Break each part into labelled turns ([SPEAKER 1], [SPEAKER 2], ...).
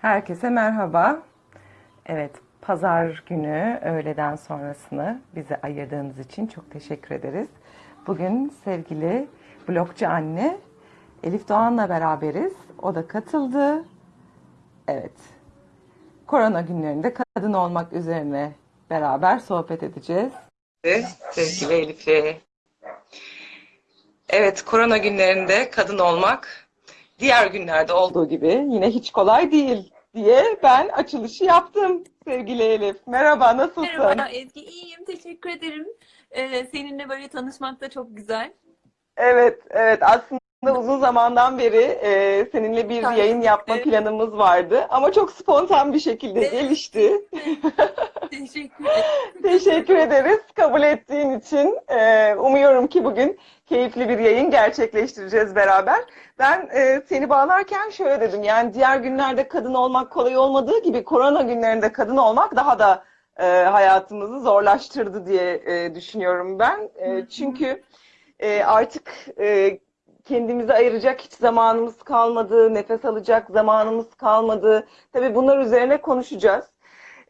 [SPEAKER 1] Herkese merhaba. Evet, pazar günü öğleden sonrasını bize ayırdığınız için çok teşekkür ederiz. Bugün sevgili blogcu anne Elif Doğan'la beraberiz. O da katıldı. Evet, korona günlerinde kadın olmak üzerine beraber sohbet edeceğiz. Sevgili Elif'e. Evet, korona günlerinde kadın olmak diğer günlerde olduğu gibi yine hiç kolay değil diye ben açılışı yaptım sevgili Elif. Merhaba, nasılsın?
[SPEAKER 2] Merhaba Ezgi, iyiyim. Teşekkür ederim. Ee, seninle böyle tanışmak da çok güzel.
[SPEAKER 1] Evet, evet. Aslında uzun zamandan beri e, seninle bir
[SPEAKER 2] Tabii.
[SPEAKER 1] yayın yapma
[SPEAKER 2] Evet.
[SPEAKER 1] planımız vardı ama çok spontan bir şekilde
[SPEAKER 2] Evet.
[SPEAKER 1] gelişti.
[SPEAKER 2] Teşekkür ederim.
[SPEAKER 1] Teşekkür ederiz kabul ettiğin için. Ee, umuyorum ki bugün keyifli bir yayın gerçekleştireceğiz beraber. Ben e, seni bağlarken şöyle dedim. Yani diğer günlerde kadın olmak kolay olmadığı gibi korona günlerinde kadın olmak daha da e, hayatımızı zorlaştırdı diye e, düşünüyorum ben. Çünkü artık kendimize ayıracak hiç zamanımız kalmadı, nefes alacak zamanımız kalmadı. Tabii bunlar üzerine konuşacağız.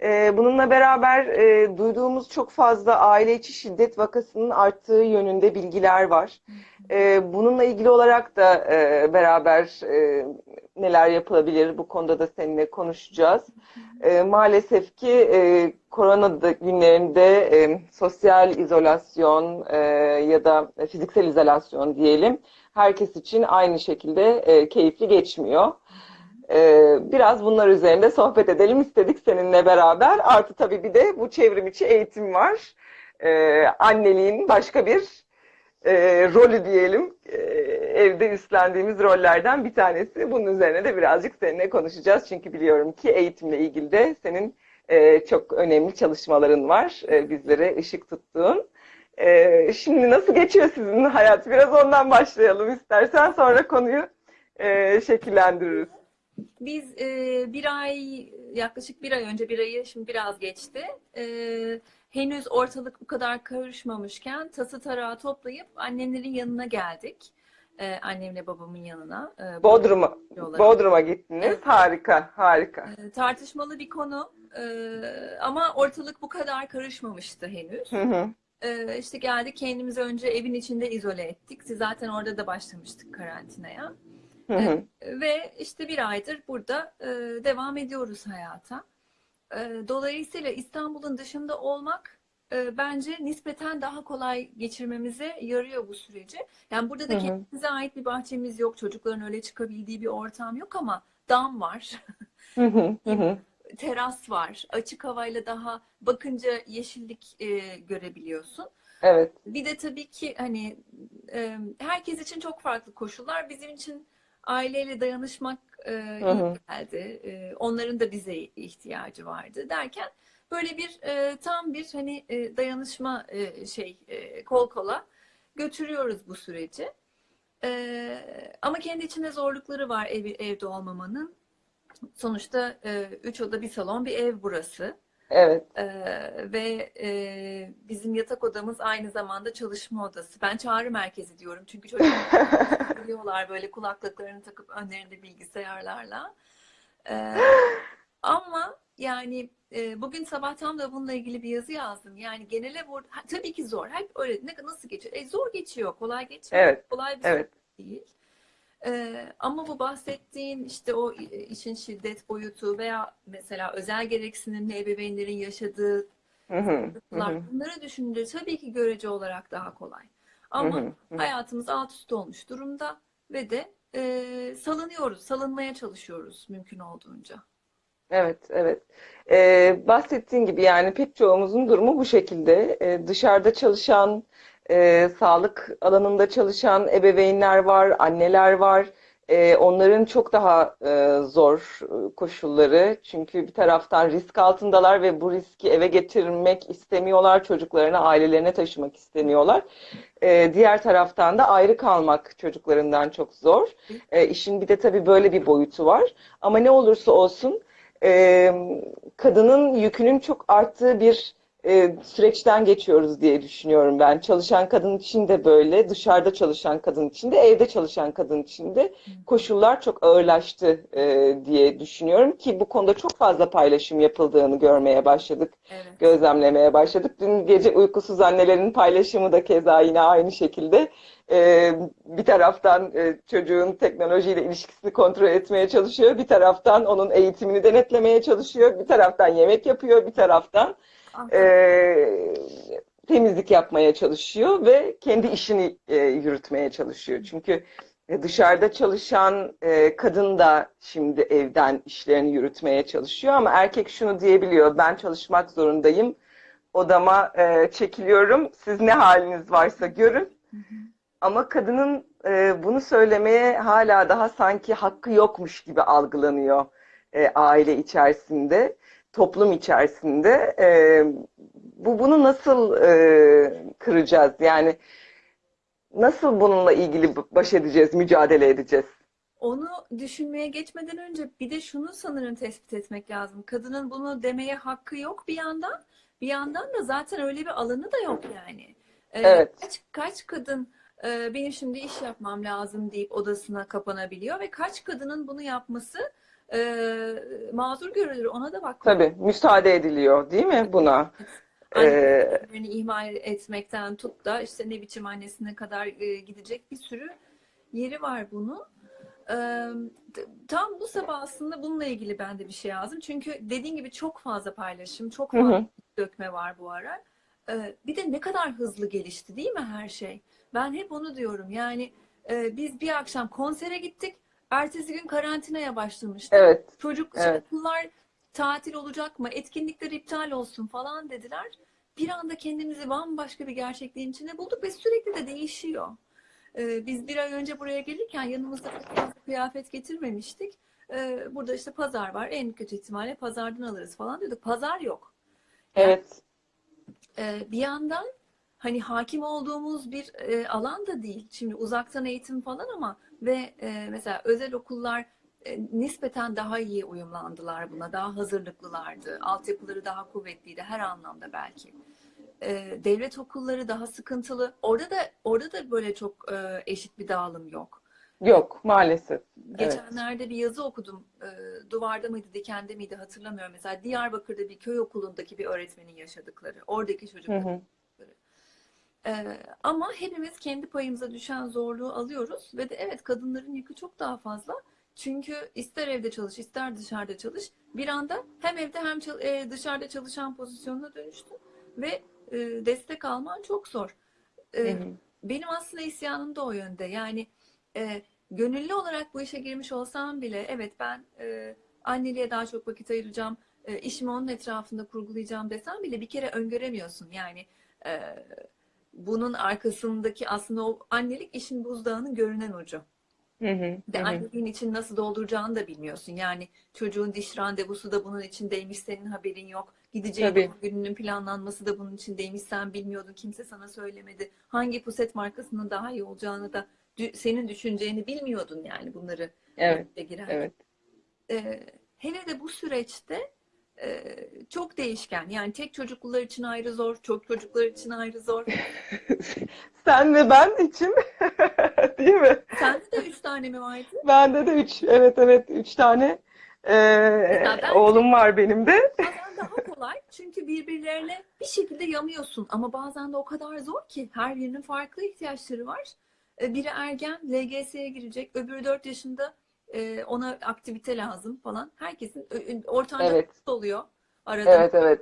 [SPEAKER 1] Ee, Bununla beraber e, duyduğumuz çok fazla aile içi şiddet vakasının arttığı yönünde bilgiler var. Ee, bununla ilgili olarak da e, beraber e, neler yapılabilir bu konuda da seninle konuşacağız. E, maalesef ki e, korona günlerinde e, sosyal izolasyon e, ya da fiziksel izolasyon diyelim herkes için aynı şekilde e, keyifli geçmiyor. Ee, biraz bunlar üzerinde sohbet edelim istedik seninle beraber. Artı tabii bir de bu çevrim içi eğitim var. Ee, anneliğin başka bir e, rolü diyelim. Ee, evde üstlendiğimiz rollerden bir tanesi. Bunun üzerine de birazcık seninle konuşacağız. Çünkü biliyorum ki eğitimle ilgili de senin e, çok önemli çalışmaların var. E, bizlere ışık tuttuğun. Ee, şimdi nasıl geçiyor sizin hayat? Biraz ondan başlayalım istersen. Sonra konuyu e, şekillendiririz.
[SPEAKER 2] Biz e, bir ay, yaklaşık bir ay önce, bir ayı şimdi biraz geçti. E, henüz ortalık bu kadar karışmamışken tası tarağı toplayıp annemlerin yanına geldik. E, annemle babamın yanına. E,
[SPEAKER 1] Bodrum'a. Bodrum'a gittiniz.
[SPEAKER 2] Evet.
[SPEAKER 1] Harika, harika.
[SPEAKER 2] E, tartışmalı bir konu. E, ama ortalık bu kadar karışmamıştı henüz.
[SPEAKER 1] Hı hı.
[SPEAKER 2] Ee, işte geldik kendimizi önce evin içinde izole ettik. Siz zaten orada da başlamıştık karantinaya.
[SPEAKER 1] Hı hı.
[SPEAKER 2] Ve işte bir aydır burada e, devam ediyoruz hayata. E, dolayısıyla İstanbul'un dışında olmak e, bence nispeten daha kolay geçirmemize yarıyor bu süreci. Yani burada da
[SPEAKER 1] Hı hı.
[SPEAKER 2] kendimize ait bir bahçemiz yok. Çocukların öyle çıkabildiği bir ortam yok ama dam var.
[SPEAKER 1] Hı hı. Hı hı.
[SPEAKER 2] teras var. Açık havayla daha bakınca yeşillik e, görebiliyorsun.
[SPEAKER 1] Evet.
[SPEAKER 2] Bir de tabii ki hani e, herkes için çok farklı koşullar. Bizim için aileyle dayanışmak e, geldi. E, onların da bize ihtiyacı vardı derken böyle bir e, tam bir hani e, dayanışma e, şey e, kol kola götürüyoruz bu süreci. E, ama kendi içinde zorlukları var ev, evde olmamanın. Sonuçta e, üç oda bir salon bir ev burası.
[SPEAKER 1] Evet.
[SPEAKER 2] Ee, ve e, bizim yatak odamız aynı zamanda çalışma odası. Ben çağrı merkezi diyorum çünkü çocuklar biliyorlar böyle kulaklıklarını takıp önlerinde bilgisayarlarla. Ee, ama yani e, bugün sabah tam da bununla ilgili bir yazı yazdım. Yani genele vur ha, tabii ki zor. Hep öyle ne nasıl geçiyor? E, zor geçiyor, kolay geçmiyor.
[SPEAKER 1] Evet.
[SPEAKER 2] Kolay bir
[SPEAKER 1] Evet.
[SPEAKER 2] süreç değil. Ee, ama bu bahsettiğin işte o işin şiddet boyutu veya mesela özel gereksinimli ebeveynlerin yaşadığı
[SPEAKER 1] Hı hı. Hı
[SPEAKER 2] sıkıntılar
[SPEAKER 1] hı.
[SPEAKER 2] bunları düşününce tabii ki görece olarak daha kolay.
[SPEAKER 1] Hı
[SPEAKER 2] Ama
[SPEAKER 1] hı. Hı.
[SPEAKER 2] hayatımız alt üst olmuş durumda ve de e, salınıyoruz, salınmaya çalışıyoruz mümkün olduğunca.
[SPEAKER 1] Evet, evet. Ee, bahsettiğin gibi yani pek çoğumuzun durumu bu şekilde. Ee, dışarıda çalışan, e, sağlık alanında çalışan ebeveynler var, anneler var. Ee, onların çok daha e, zor e, koşulları. Çünkü bir taraftan risk altındalar ve bu riski eve getirmek istemiyorlar. Çocuklarına, ailelerine taşımak istemiyorlar. Ee, diğer taraftan da ayrı kalmak çocuklarından çok zor. Ee, işin bir de tabii böyle bir boyutu var. Ama ne olursa olsun e, kadının yükünün çok arttığı bir e, süreçten geçiyoruz diye düşünüyorum ben. Çalışan kadın için de böyle, dışarıda çalışan kadın için de, evde çalışan kadın için de koşullar çok ağırlaştı e, diye düşünüyorum ki bu konuda çok fazla paylaşım yapıldığını görmeye başladık,
[SPEAKER 2] Evet.
[SPEAKER 1] gözlemlemeye başladık. Dün gece uykusuz annelerin paylaşımı da keza yine aynı şekilde. E, bir taraftan e, çocuğun teknolojiyle ilişkisini kontrol etmeye çalışıyor, bir taraftan onun eğitimini denetlemeye çalışıyor, bir taraftan yemek yapıyor, bir taraftan e, temizlik yapmaya çalışıyor ve kendi işini e, yürütmeye çalışıyor. Çünkü dışarıda çalışan e, kadın da şimdi evden işlerini yürütmeye çalışıyor ama erkek şunu diyebiliyor, ben çalışmak zorundayım, odama e, çekiliyorum, siz ne haliniz varsa görün. Ama kadının e, bunu söylemeye hala daha sanki hakkı yokmuş gibi algılanıyor e, aile içerisinde, toplum içerisinde. E, bu bunu nasıl e, kıracağız? Yani nasıl bununla ilgili baş edeceğiz, mücadele edeceğiz?
[SPEAKER 2] Onu düşünmeye geçmeden önce bir de şunu sanırım tespit etmek lazım. Kadının bunu demeye hakkı yok bir yandan. Bir yandan da zaten öyle bir alanı da yok yani. Ee,
[SPEAKER 1] Evet.
[SPEAKER 2] kaç, kaç kadın e, benim şimdi iş yapmam lazım deyip odasına kapanabiliyor ve kaç kadının bunu yapması e, mazur görülür. Ona da bak.
[SPEAKER 1] Tabii, müsaade ediliyor, değil mi buna? Ee,
[SPEAKER 2] ihmal etmekten tut da işte ne biçim annesine kadar e, gidecek bir sürü yeri var bunu. Ee, t- tam bu sabah aslında bununla ilgili ben de bir şey yazdım. Çünkü dediğin gibi çok fazla paylaşım, çok
[SPEAKER 1] Hı hı.
[SPEAKER 2] fazla dökme var bu ara. Ee, bir de ne kadar hızlı gelişti değil mi her şey? Ben hep onu diyorum. Yani e, biz bir akşam konsere gittik. Ertesi gün karantinaya başlamıştık.
[SPEAKER 1] evet,
[SPEAKER 2] Çocuk
[SPEAKER 1] Evet.
[SPEAKER 2] okullar tatil olacak mı? Etkinlikler iptal olsun falan dediler. Bir anda kendimizi bambaşka bir gerçekliğin içinde bulduk ve sürekli de değişiyor. Ee, biz bir ay önce buraya gelirken yanımızda kıyafet getirmemiştik. Ee, burada işte pazar var. En kötü ihtimalle pazardan alırız falan diyorduk. Pazar yok.
[SPEAKER 1] evet,
[SPEAKER 2] Ee, bir yandan hani hakim olduğumuz bir e, alan da değil. Şimdi uzaktan eğitim falan ama ve e, mesela özel okullar e, nispeten daha iyi uyumlandılar buna. Daha hazırlıklılardı. Altyapıları daha kuvvetliydi her anlamda belki. E, devlet okulları daha sıkıntılı. Orada da orada da böyle çok e, eşit bir dağılım yok.
[SPEAKER 1] yok maalesef. Evet.
[SPEAKER 2] Geçenlerde bir yazı okudum. E, duvarda mıydı, dikende miydi hatırlamıyorum. Mesela Diyarbakır'da bir köy okulundaki bir öğretmenin yaşadıkları. Oradaki
[SPEAKER 1] Hı
[SPEAKER 2] çocuklar.
[SPEAKER 1] hı.
[SPEAKER 2] Ee, ama hepimiz kendi payımıza düşen zorluğu alıyoruz ve de evet kadınların yükü çok daha fazla. Çünkü ister evde çalış, ister dışarıda çalış. Bir anda hem evde hem çal- e, dışarıda çalışan pozisyonuna dönüştü ve e, destek alman çok zor. E, benim aslında isyanım da o yönde. Yani e, gönüllü olarak bu işe girmiş olsam bile evet ben e, anneliğe daha çok vakit ayıracağım, e, işimi onun etrafında kurgulayacağım desem bile bir kere öngöremiyorsun. Yani e, bunun arkasındaki aslında o annelik işin buzdağının görünen ucu.
[SPEAKER 1] Hı hı.
[SPEAKER 2] Ve
[SPEAKER 1] Hı
[SPEAKER 2] anneliğin için nasıl dolduracağını da bilmiyorsun. Yani çocuğun diş randevusu da bunun içindeymiş, senin haberin yok. Gideceğin
[SPEAKER 1] Tabii.
[SPEAKER 2] gününün planlanması da bunun içindeymiş, sen bilmiyordun, kimse sana söylemedi. Hangi puset markasının daha iyi olacağını da senin düşüneceğini bilmiyordun yani bunları
[SPEAKER 1] Evet,
[SPEAKER 2] girerken.
[SPEAKER 1] evet.
[SPEAKER 2] Ee, hele de bu süreçte e, çok değişken. Yani tek çocuklular için ayrı zor, çok çocuklar için ayrı zor.
[SPEAKER 1] Sen ve ben için değil mi?
[SPEAKER 2] Sende de üç tane mi vardı?
[SPEAKER 1] Bende de üç, evet evet üç tane
[SPEAKER 2] bence
[SPEAKER 1] oğlum var benim de.
[SPEAKER 2] bazen daha kolay çünkü birbirlerine bir şekilde yamıyorsun ama bazen de o kadar zor ki her birinin farklı ihtiyaçları var. Ee, Biri ergen, LGS'ye girecek, öbürü 4 yaşında e, ona aktivite lazım falan. Herkesin ortanca
[SPEAKER 1] Evet,
[SPEAKER 2] oluyor. Arada
[SPEAKER 1] evet, evet.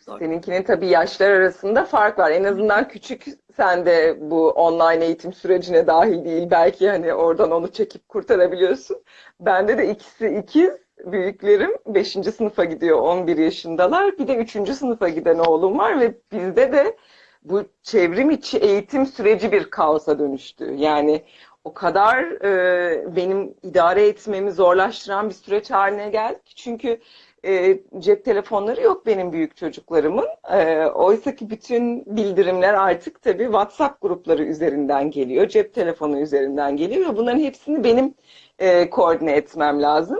[SPEAKER 2] Zor.
[SPEAKER 1] seninkinin tabii yaşlar arasında fark var. En azından küçük sen de bu online eğitim sürecine dahil değil. Belki hani oradan onu çekip kurtarabiliyorsun. Bende de ikisi ikiz. Büyüklerim 5. sınıfa gidiyor, 11 yaşındalar. Bir de 3. sınıfa giden oğlum var ve bizde de bu çevrim içi eğitim süreci bir kaosa dönüştü. Yani o kadar e, benim idare etmemi zorlaştıran bir süreç haline geldi ki çünkü e, cep telefonları yok benim büyük çocuklarımın. E, oysa ki bütün bildirimler artık tabii WhatsApp grupları üzerinden geliyor, cep telefonu üzerinden geliyor ve bunların hepsini benim e, koordine etmem lazım.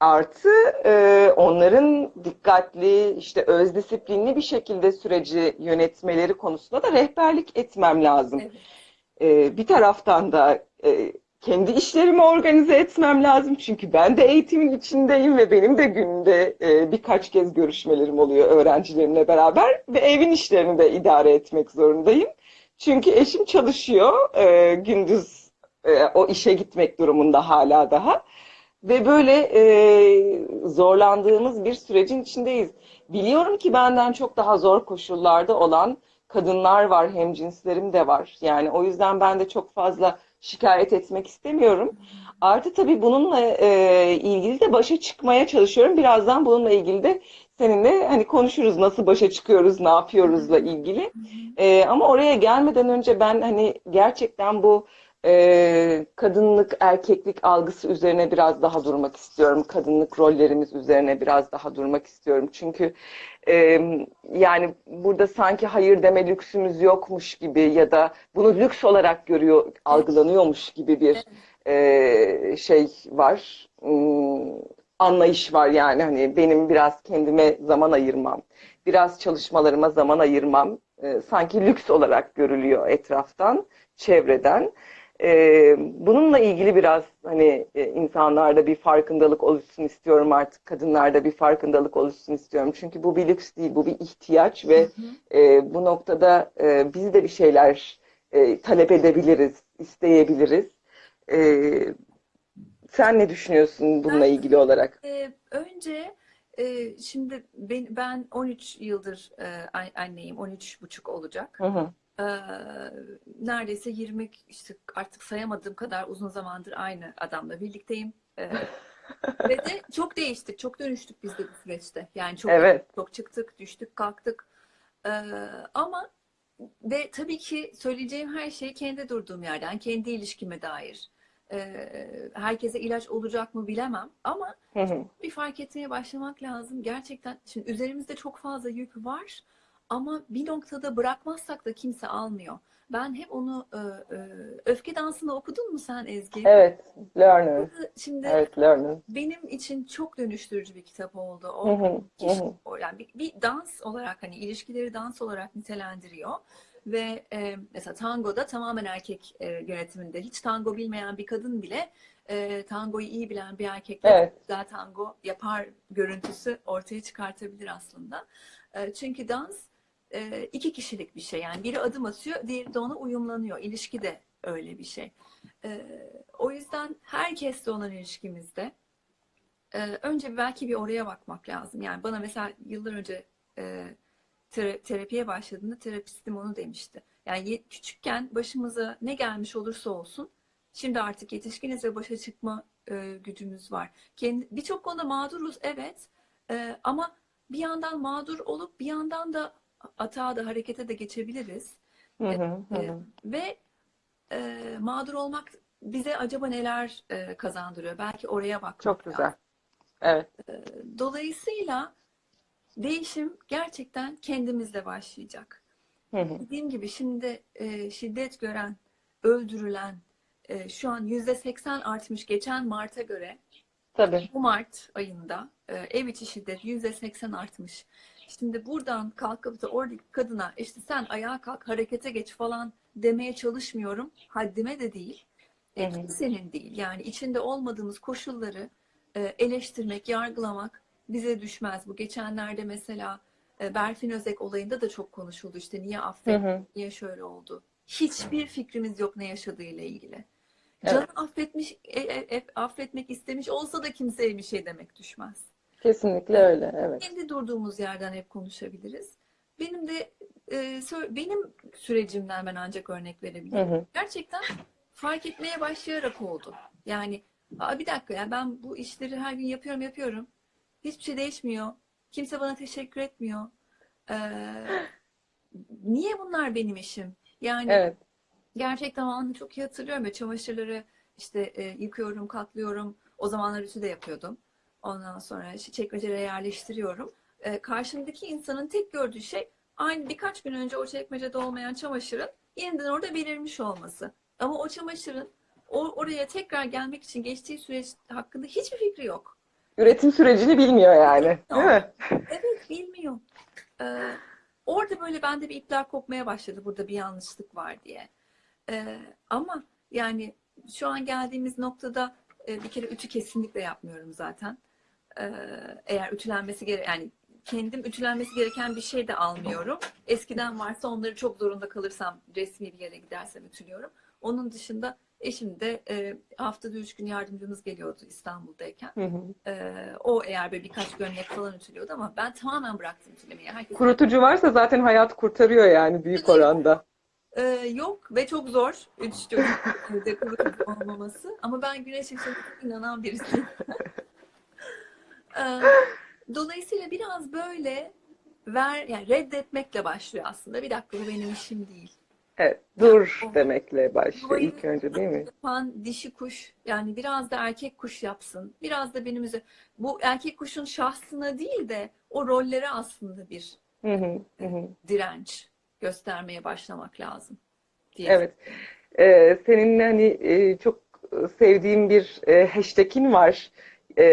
[SPEAKER 1] Artı e, onların dikkatli, işte öz disiplinli bir şekilde süreci yönetmeleri konusunda da rehberlik etmem lazım.
[SPEAKER 2] Evet.
[SPEAKER 1] E, bir taraftan da e, kendi işlerimi organize etmem lazım. Çünkü ben de eğitimin içindeyim ve benim de günde e, birkaç kez görüşmelerim oluyor öğrencilerimle beraber ve evin işlerini de idare etmek zorundayım. Çünkü eşim çalışıyor, e, gündüz o işe gitmek durumunda hala daha. Ve böyle zorlandığımız bir sürecin içindeyiz. Biliyorum ki benden çok daha zor koşullarda olan kadınlar var, hemcinslerim de var. Yani o yüzden ben de çok fazla şikayet etmek istemiyorum. Artı tabii bununla e, ilgili de başa çıkmaya çalışıyorum. Birazdan bununla ilgili de seninle hani konuşuruz nasıl başa çıkıyoruz, ne yapıyoruzla ilgili. E, ama oraya gelmeden önce ben hani gerçekten bu e, kadınlık, erkeklik algısı üzerine biraz daha durmak istiyorum. Kadınlık rollerimiz üzerine biraz daha durmak istiyorum. Çünkü e, yani burada sanki hayır deme lüksümüz yokmuş gibi ya da bunu lüks olarak görüyor, algılanıyormuş gibi bir e, şey var. Hmm, anlayış var yani hani benim biraz kendime zaman ayırmam, biraz çalışmalarıma zaman ayırmam e, sanki lüks olarak görülüyor etraftan, çevreden. Ee, bununla ilgili biraz hani e, insanlarda bir farkındalık oluşsun istiyorum artık. Kadınlarda bir farkındalık oluşsun istiyorum. Çünkü bu bir lüks değil, bu bir ihtiyaç ve e, bu noktada e, biz de bir şeyler e, talep edebiliriz, isteyebiliriz. E, sen ne düşünüyorsun bununla ilgili olarak?
[SPEAKER 2] Ee, önce e, şimdi ben, ben 13 yıldır e, an- anneyim, 13 buçuk olacak.
[SPEAKER 1] Hı hı.
[SPEAKER 2] Neredeyse 20 işte artık sayamadığım kadar uzun zamandır aynı adamla birlikteyim. Ve de çok değiştik, çok dönüştük biz de bu süreçte. Yani çok
[SPEAKER 1] Evet.
[SPEAKER 2] çok çıktık, düştük, kalktık. Ama ve tabii ki söyleyeceğim her şey kendi durduğum yerden, kendi ilişkime dair. Ee, herkese ilaç olacak mı bilemem ama
[SPEAKER 1] Hı hı.
[SPEAKER 2] bir fark etmeye başlamak lazım. Gerçekten şimdi üzerimizde çok fazla yük var ama bir noktada bırakmazsak da kimse almıyor. Ben hep onu e, e, Öfke Dansı'nı okudun mu sen Ezgi?
[SPEAKER 1] Evet, Learner.
[SPEAKER 2] Şimdi
[SPEAKER 1] Evet, Learner.
[SPEAKER 2] benim için çok dönüştürücü bir kitap oldu. O,
[SPEAKER 1] hı, hı
[SPEAKER 2] kişi-
[SPEAKER 1] hı.
[SPEAKER 2] yani bir, bir dans olarak hani ilişkileri dans olarak nitelendiriyor. Ve e, mesela tangoda tamamen erkek e, yönetiminde hiç tango bilmeyen bir kadın bile e, tangoyu iyi bilen bir erkekle
[SPEAKER 1] Evet.
[SPEAKER 2] güzel tango yapar görüntüsü ortaya çıkartabilir aslında. E, çünkü dans e, iki kişilik bir şey. Yani biri adım atıyor, diğeri de ona uyumlanıyor. İlişki de öyle bir şey. O yüzden herkesle olan ilişkimizde önce belki bir oraya bakmak lazım. Yani bana mesela yıllar önce tera- terapiye başladığında terapistim onu demişti. Yani küçükken başımıza ne gelmiş olursa olsun şimdi artık yetişkiniz ve başa çıkma e, gücümüz var. Birçok konuda mağduruz evet E, ama bir yandan mağdur olup bir yandan da atağa da harekete de geçebiliriz.
[SPEAKER 1] Hı hı,
[SPEAKER 2] E,
[SPEAKER 1] hı.
[SPEAKER 2] ve e, mağdur olmak bize acaba neler e, kazandırıyor? Belki oraya bakmak
[SPEAKER 1] Çok
[SPEAKER 2] lazım.
[SPEAKER 1] güzel. Evet.
[SPEAKER 2] Dolayısıyla değişim gerçekten kendimizle başlayacak.
[SPEAKER 1] Hı hı.
[SPEAKER 2] Dediğim gibi şimdi e, şiddet gören, öldürülen e, şu an yüzde seksen artmış geçen Mart'a göre
[SPEAKER 1] Tabii.
[SPEAKER 2] bu Mart ayında e, ev içi şiddet yüzde seksen artmış. Şimdi buradan kalkıp da oradaki kadına işte sen ayağa kalk harekete geç falan demeye çalışmıyorum. Haddime de değil. E,
[SPEAKER 1] hı.
[SPEAKER 2] kimsenin değil. Yani içinde olmadığımız koşulları e, eleştirmek, yargılamak bize düşmez. Bu geçenlerde mesela e, Berfin Özek olayında da çok konuşuldu. İşte niye affet, niye şöyle oldu. Hiçbir fikrimiz yok ne yaşadığıyla ilgili.
[SPEAKER 1] Evet.
[SPEAKER 2] Canı affetmiş, e, e, e, affetmek istemiş olsa da kimseye bir şey demek düşmez.
[SPEAKER 1] Kesinlikle öyle. Evet.
[SPEAKER 2] Kendi durduğumuz yerden hep konuşabiliriz. Benim de e, benim sürecimden ben ancak örnek
[SPEAKER 1] Hı
[SPEAKER 2] verebilirim.
[SPEAKER 1] hı.
[SPEAKER 2] Gerçekten fark etmeye başlayarak oldu. Yani Aa, bir dakika ya ben bu işleri her gün yapıyorum yapıyorum. Hiçbir şey değişmiyor. Kimse bana teşekkür etmiyor. Ee, niye bunlar benim işim? Yani
[SPEAKER 1] Evet.
[SPEAKER 2] gerçekten anı çok iyi hatırlıyorum. Ve çamaşırları işte e, yıkıyorum, katlıyorum. O zamanlar ütü de yapıyordum. Ondan sonra çekmecelere yerleştiriyorum. E, karşımdaki insanın tek gördüğü şey aynı birkaç gün önce o çekmecede olmayan çamaşırın yeniden orada belirmiş olması. Ama o çamaşırın o, oraya tekrar gelmek için geçtiği süreç hakkında hiçbir fikri yok.
[SPEAKER 1] Üretim sürecini bilmiyor yani. Değil mi?
[SPEAKER 2] Evet bilmiyor. Ee, orada böyle bende bir ipler kopmaya başladı. Burada bir yanlışlık var diye. Ee, ama yani şu an geldiğimiz noktada e, bir kere ütü kesinlikle yapmıyorum zaten. Eğer ütülenmesi gere yani kendim ütülenmesi gereken bir şey de almıyorum. Eskiden varsa onları çok zorunda kalırsam resmi bir yere gidersem ütülüyorum. Onun dışında eşim de e, haftada üç gün yardımcımız geliyordu İstanbul'dayken.
[SPEAKER 1] Hı hı.
[SPEAKER 2] Ee, o eğer böyle birkaç gömlek falan ütülüyordu ama ben tamamen bıraktım ütülemeyi. Herkes
[SPEAKER 1] Kurutucu varsa zaten hayat kurtarıyor yani büyük oranda.
[SPEAKER 2] Ee, yok ve çok zor. Üç çocuk kurutucu olmaması. Ama ben güneş ışığına inanan birisiyim. Dolayısıyla biraz böyle ver yani reddetmekle başlıyor aslında. Bir dakika bu benim işim değil.
[SPEAKER 1] Evet, dur demekle başlıyor ilk önce değil mi?
[SPEAKER 2] Yapan dişi kuş yani biraz da erkek kuş yapsın. Biraz da benim bu erkek kuşun şahsına değil de o rollere aslında bir
[SPEAKER 1] Hı hı, hı hı.
[SPEAKER 2] direnç göstermeye başlamak lazım diye.
[SPEAKER 1] Evet. Ee, senin hani e, çok sevdiğim bir e, hashtag'in var. Ee,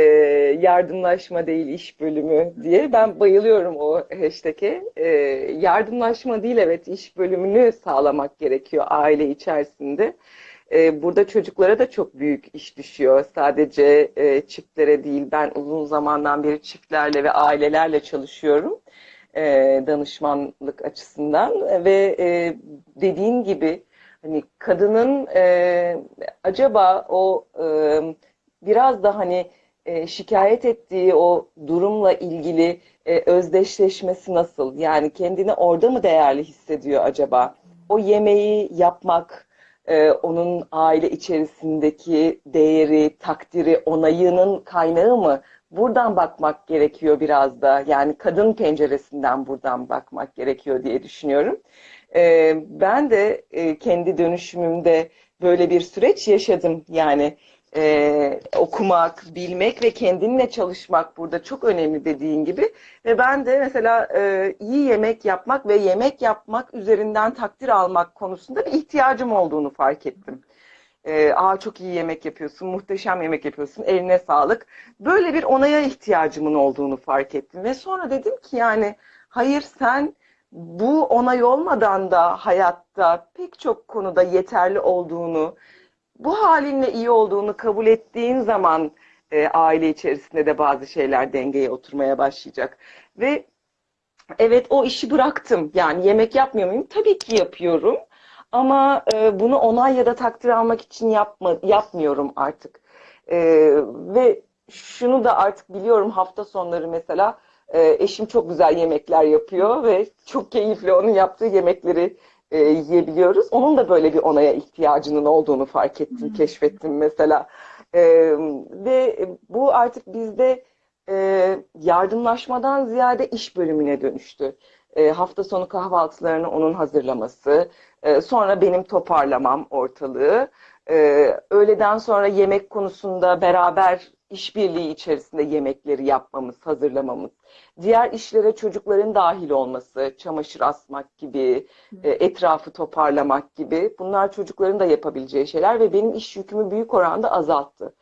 [SPEAKER 1] yardımlaşma değil iş bölümü diye. Ben bayılıyorum o hashtag'e. Ee, yardımlaşma değil evet iş bölümünü sağlamak gerekiyor aile içerisinde. Ee, burada çocuklara da çok büyük iş düşüyor. Sadece e, çiftlere değil. Ben uzun zamandan beri çiftlerle ve ailelerle çalışıyorum. e, danışmanlık açısından ve e, dediğin gibi hani kadının e, acaba o e, biraz da hani e, şikayet ettiği o durumla ilgili e, özdeşleşmesi nasıl? Yani kendini orada mı değerli hissediyor acaba? O yemeği yapmak, e, onun aile içerisindeki değeri, takdiri, onayının kaynağı mı? Buradan bakmak gerekiyor biraz da. Yani kadın penceresinden buradan bakmak gerekiyor diye düşünüyorum. Ben de kendi dönüşümümde böyle bir süreç yaşadım. Yani e, okumak, bilmek ve kendinle çalışmak burada çok önemli dediğin gibi. Ve ben de mesela e, iyi yemek yapmak ve yemek yapmak üzerinden takdir almak konusunda bir ihtiyacım olduğunu fark ettim. E, Aa çok iyi yemek yapıyorsun, muhteşem yemek yapıyorsun, eline sağlık. Böyle bir onaya ihtiyacımın olduğunu fark ettim. Ve sonra dedim ki yani hayır sen bu onay olmadan da hayatta pek çok konuda yeterli olduğunu, bu halinle iyi olduğunu kabul ettiğin zaman e, aile içerisinde de bazı şeyler dengeye oturmaya başlayacak. Ve evet o işi bıraktım. Yani yemek yapmıyor muyum? Tabii ki yapıyorum. Ama e, bunu onay ya da takdir almak için yapma, yapmıyorum artık. E, ve şunu da artık biliyorum hafta sonları mesela e, eşim çok güzel yemekler yapıyor ve çok keyifli onun yaptığı yemekleri e, yiyebiliyoruz. Onun da böyle bir onaya ihtiyacının olduğunu fark ettim,
[SPEAKER 2] Hmm.
[SPEAKER 1] keşfettim mesela. E, ve bu artık bizde e, yardımlaşmadan ziyade iş bölümüne dönüştü. E, hafta sonu kahvaltılarını onun hazırlaması, e, sonra benim toparlamam ortalığı, e, öğleden sonra yemek konusunda beraber işbirliği içerisinde yemekleri yapmamız, hazırlamamız, diğer işlere çocukların dahil olması, çamaşır asmak gibi, e, etrafı toparlamak gibi bunlar çocukların da yapabileceği şeyler ve benim iş yükümü büyük oranda azalttı.